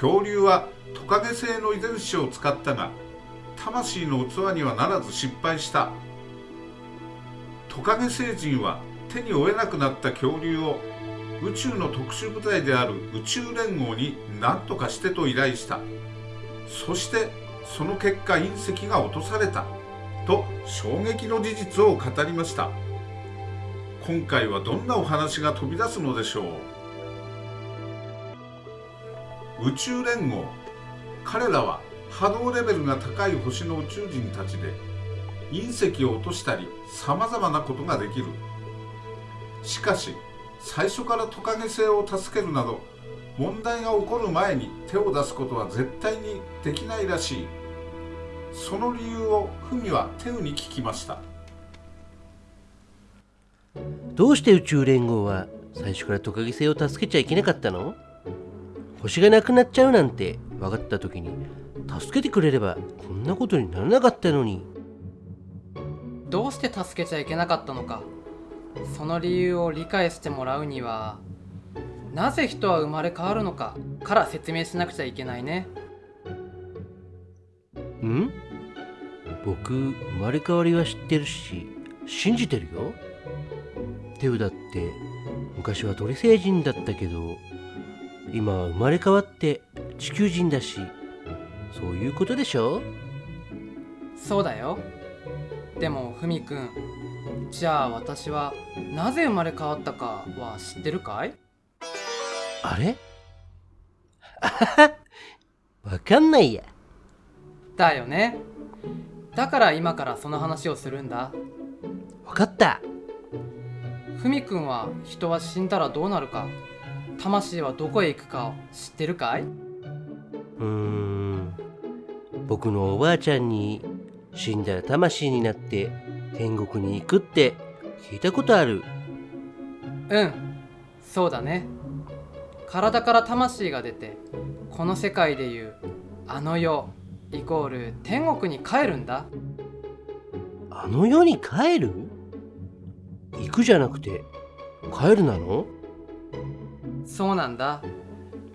恐竜はトカゲ星の遺伝子を使ったが魂の器にはならず失敗した。トカゲ星人は手に負えなくなった恐竜を宇宙の特殊部隊である宇宙連合に何とかしてと依頼した。そしてその結果隕石が落とされた。と衝撃の事実を語りました。今回はどんなお話が飛び出すのでしょう？宇宙連合。彼らは波動レベルが高い星の宇宙人たちで隕石を落としたりさまざまなことができる。しかし最初からトカゲ星を助けるなど問題が起こる前に手を出すことは絶対にできないらしい。その理由をフミはテウに聞きました。どうして宇宙連合は最初からトカゲ星を助けちゃいけなかったの？星がなくなっちゃうなんて分かった時に助けてくれればこんなことにならなかったのに。どうして助けちゃいけなかったのかその理由を理解してもらうにはなぜ人は生まれ変わるのかから説明しなくちゃいけないね。ん？僕生まれ変わりは知ってるし信じてるよ。テウだって昔は鳥星人だったけど今は生まれ変わって地球人だしそういうことでしょ？そうだよ。でもふみくんじゃあ私はなぜ生まれ変わったかは知ってるかい？あれ？あははわかんないや。だよね。だから今からその話をするんだ。わかった。ふみくんは人は死んだらどうなるか魂はどこへ行くかを知ってるかい？うーん。僕のおばあちゃんに死んだら魂になって天国に行くって聞いたことある。うん。そうだね。体から魂が出てこの世界でいうあの世イコール天国に帰るんだ。あの世に帰る？行くじゃなくて帰るなの？そうなんだ。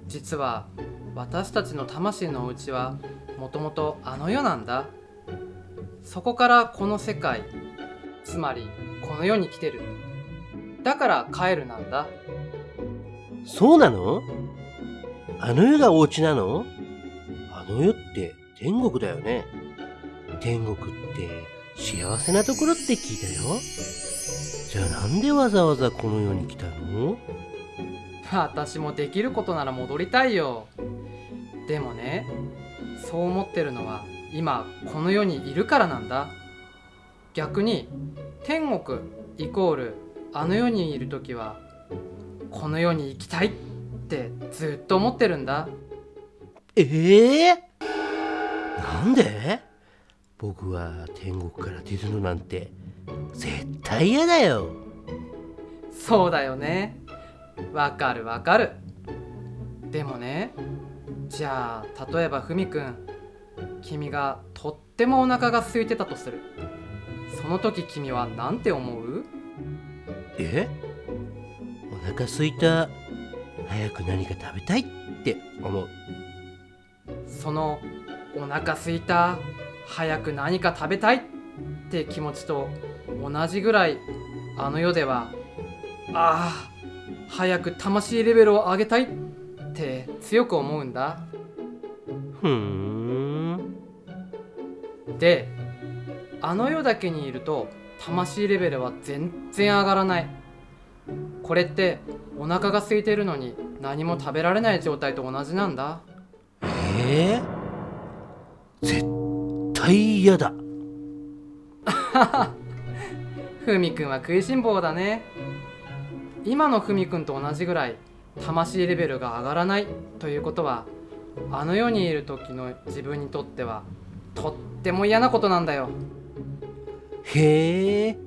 実は私たちの魂のお家はもともとあの世なんだ。そこからこの世界つまりこの世に来てる。だから帰るなんだ。そうなの？あの世がお家なの？あの世って天国だよね。天国って幸せなところって聞いたよ。じゃあなんでわざわざこの世に来たの？私もできることなら戻りたいよ。でもねそう思ってるのは今この世にいるからなんだ。逆に天国イコールあの世にいる時はこの世に行きたいってずっと思ってるんだ。ええなんで？僕は天国から出るのなんて絶対嫌だよ。そうだよねわかるわかる。でもねじゃあ例えばふみくん君がとってもお腹が空いてたとする。その時君は何て思う？え？お腹すいた早く何か食べたいって思う。そのお腹すいた早く何か食べたいって気持ちと同じぐらいあの世ではああ早く魂レベルを上げたいって強く思うんだ。ふーん。であの世だけにいると魂レベルは全然上がらない。これってお腹が空いてるのに何も食べられない状態と同じなんだ。えー、絶対嫌だ。ふみくんは食いしん坊だね今のふみくんと同じぐらい魂レベルが上がらないということはあの世にいる時の自分にとってはとっても嫌なことなんだよ。へえ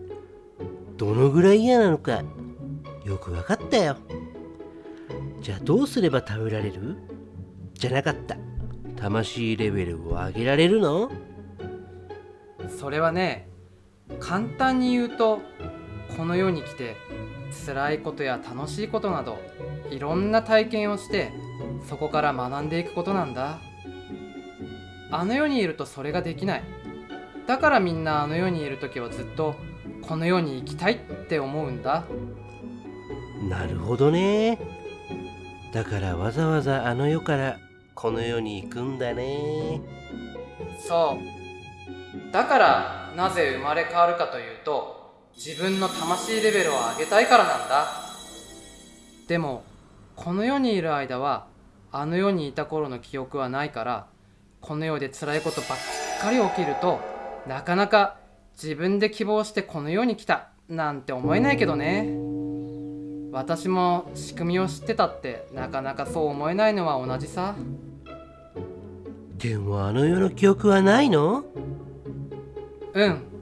どのぐらい嫌なのかよくわかったよ。じゃあどうすれば食べられる？じゃなかった。魂レベルを上げられるの？それはね簡単に言うとこの世に来て辛いことや楽しいことなどいろんな体験をしてそこから学んでいくことなんだ。あの世にいるとそれができない。だからみんなあの世にいる時はずっとこの世に行きたいって思うんだ。なるほどね。だからわざわざあの世からこの世に行くんだね。そう。だからなぜ生まれ変わるかというと自分の魂レベルを上げたいからなんだ。でもこの世にいる間はあの世にいた頃の記憶はないからこの世で辛いことばっかり起きるとなかなか自分で希望してこの世に来たなんて思えないけどね。私も仕組みを知ってたってなかなかそう思えないのは同じさ。でもあの世の記憶はないの？うん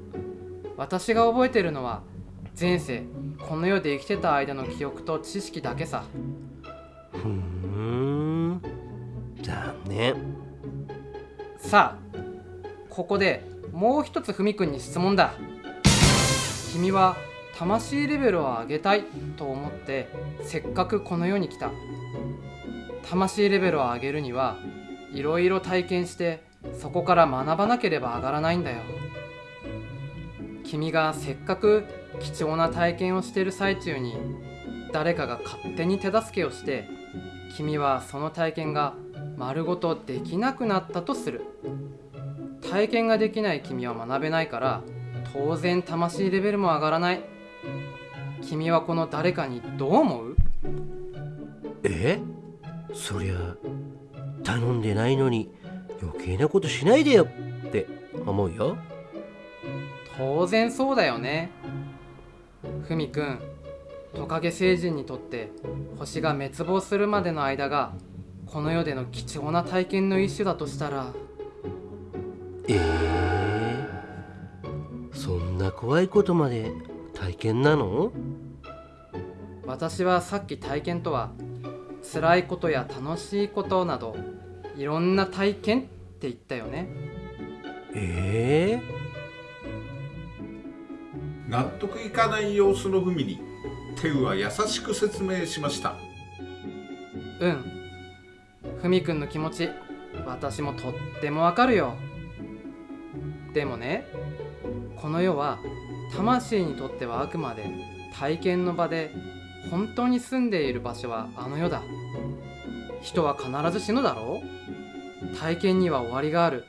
私が覚えてるのは前世この世で生きてた間の記憶と知識だけさ。ふーん。残念。さあここでもう一つふみくんに質問だ。君は魂レベルを上げたいと思ってせっかくこの世に来た。魂レベルを上げるにはいろいろ体験してそこから学ばなければ上がらないんだよ君がせっかく貴重な体験をしている最中に誰かが勝手に手助けをして君はその体験が丸ごとできなくなったとする。体験ができない君は学べないから当然魂レベルも上がらない。君はこの誰かにどう思う？え？そりゃ頼んでないのに余計なことしないでよって思うよ。当然そうだよね。ふみくんトカゲ星人にとって星が滅亡するまでの間がこの世での貴重な体験の一種だとしたら。ええそんな怖いことまで体験なの？私はさっき体験とは辛いことや楽しいことなどいろんな体験って言ったよね。ええ納得いかない様子のふみにテウは優しく説明しました。うん。ふみくんの気持ち私もとってもわかるよ。でもねこの世は魂にとってはあくまで体験の場で本当に住んでいる場所はあの世だ。人は必ず死ぬだろう。体験には終わりがある。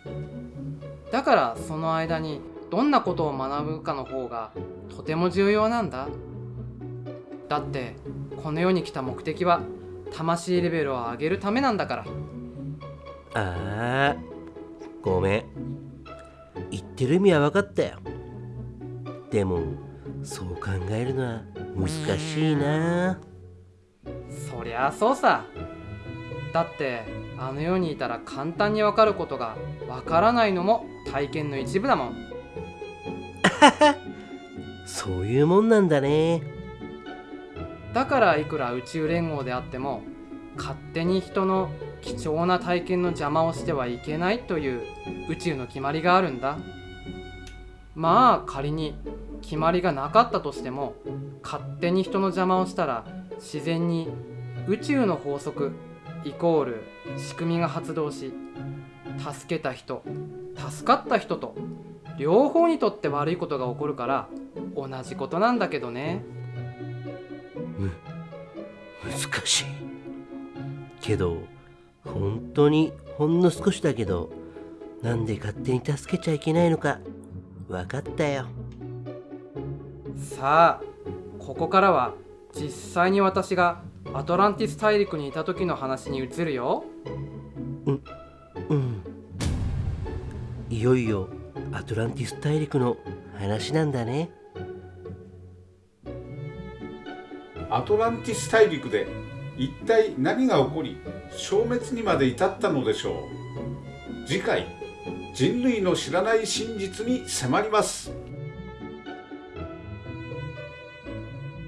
だからその間にどんなことを学ぶかの方がとても重要なんだ。だってこの世に来た目的は魂レベルを上げるためなんだから。ああごめん。言ってる意味は分かったよ。でもそう考えるのは難しいな。そりゃあそうさ。だってあの世にいたら簡単にわかることがわからないのも体験の一部だもん そういうもんなんだね。だからいくら宇宙連合であっても勝手に人の貴重な体験の邪魔をしてはいけないという宇宙の決まりがあるんだ。まあ仮に決まりがなかったとしても勝手に人の邪魔をしたら自然に宇宙の法則イコール仕組みが発動し助けた人助かった人と両方にとって悪いことが起こるから同じことなんだけどね。難しい。けど本当にほんの少しだけどなんで勝手に助けちゃいけないのか分かったよ。さあここからは実際に私がアトランティス大陸にいた時の話に移るよ。うん。いよいよアトランティス大陸の話なんだね。アトランティス大陸で一体何が起こり消滅にまで至ったのでしょう。次回人類の知らない真実に迫ります。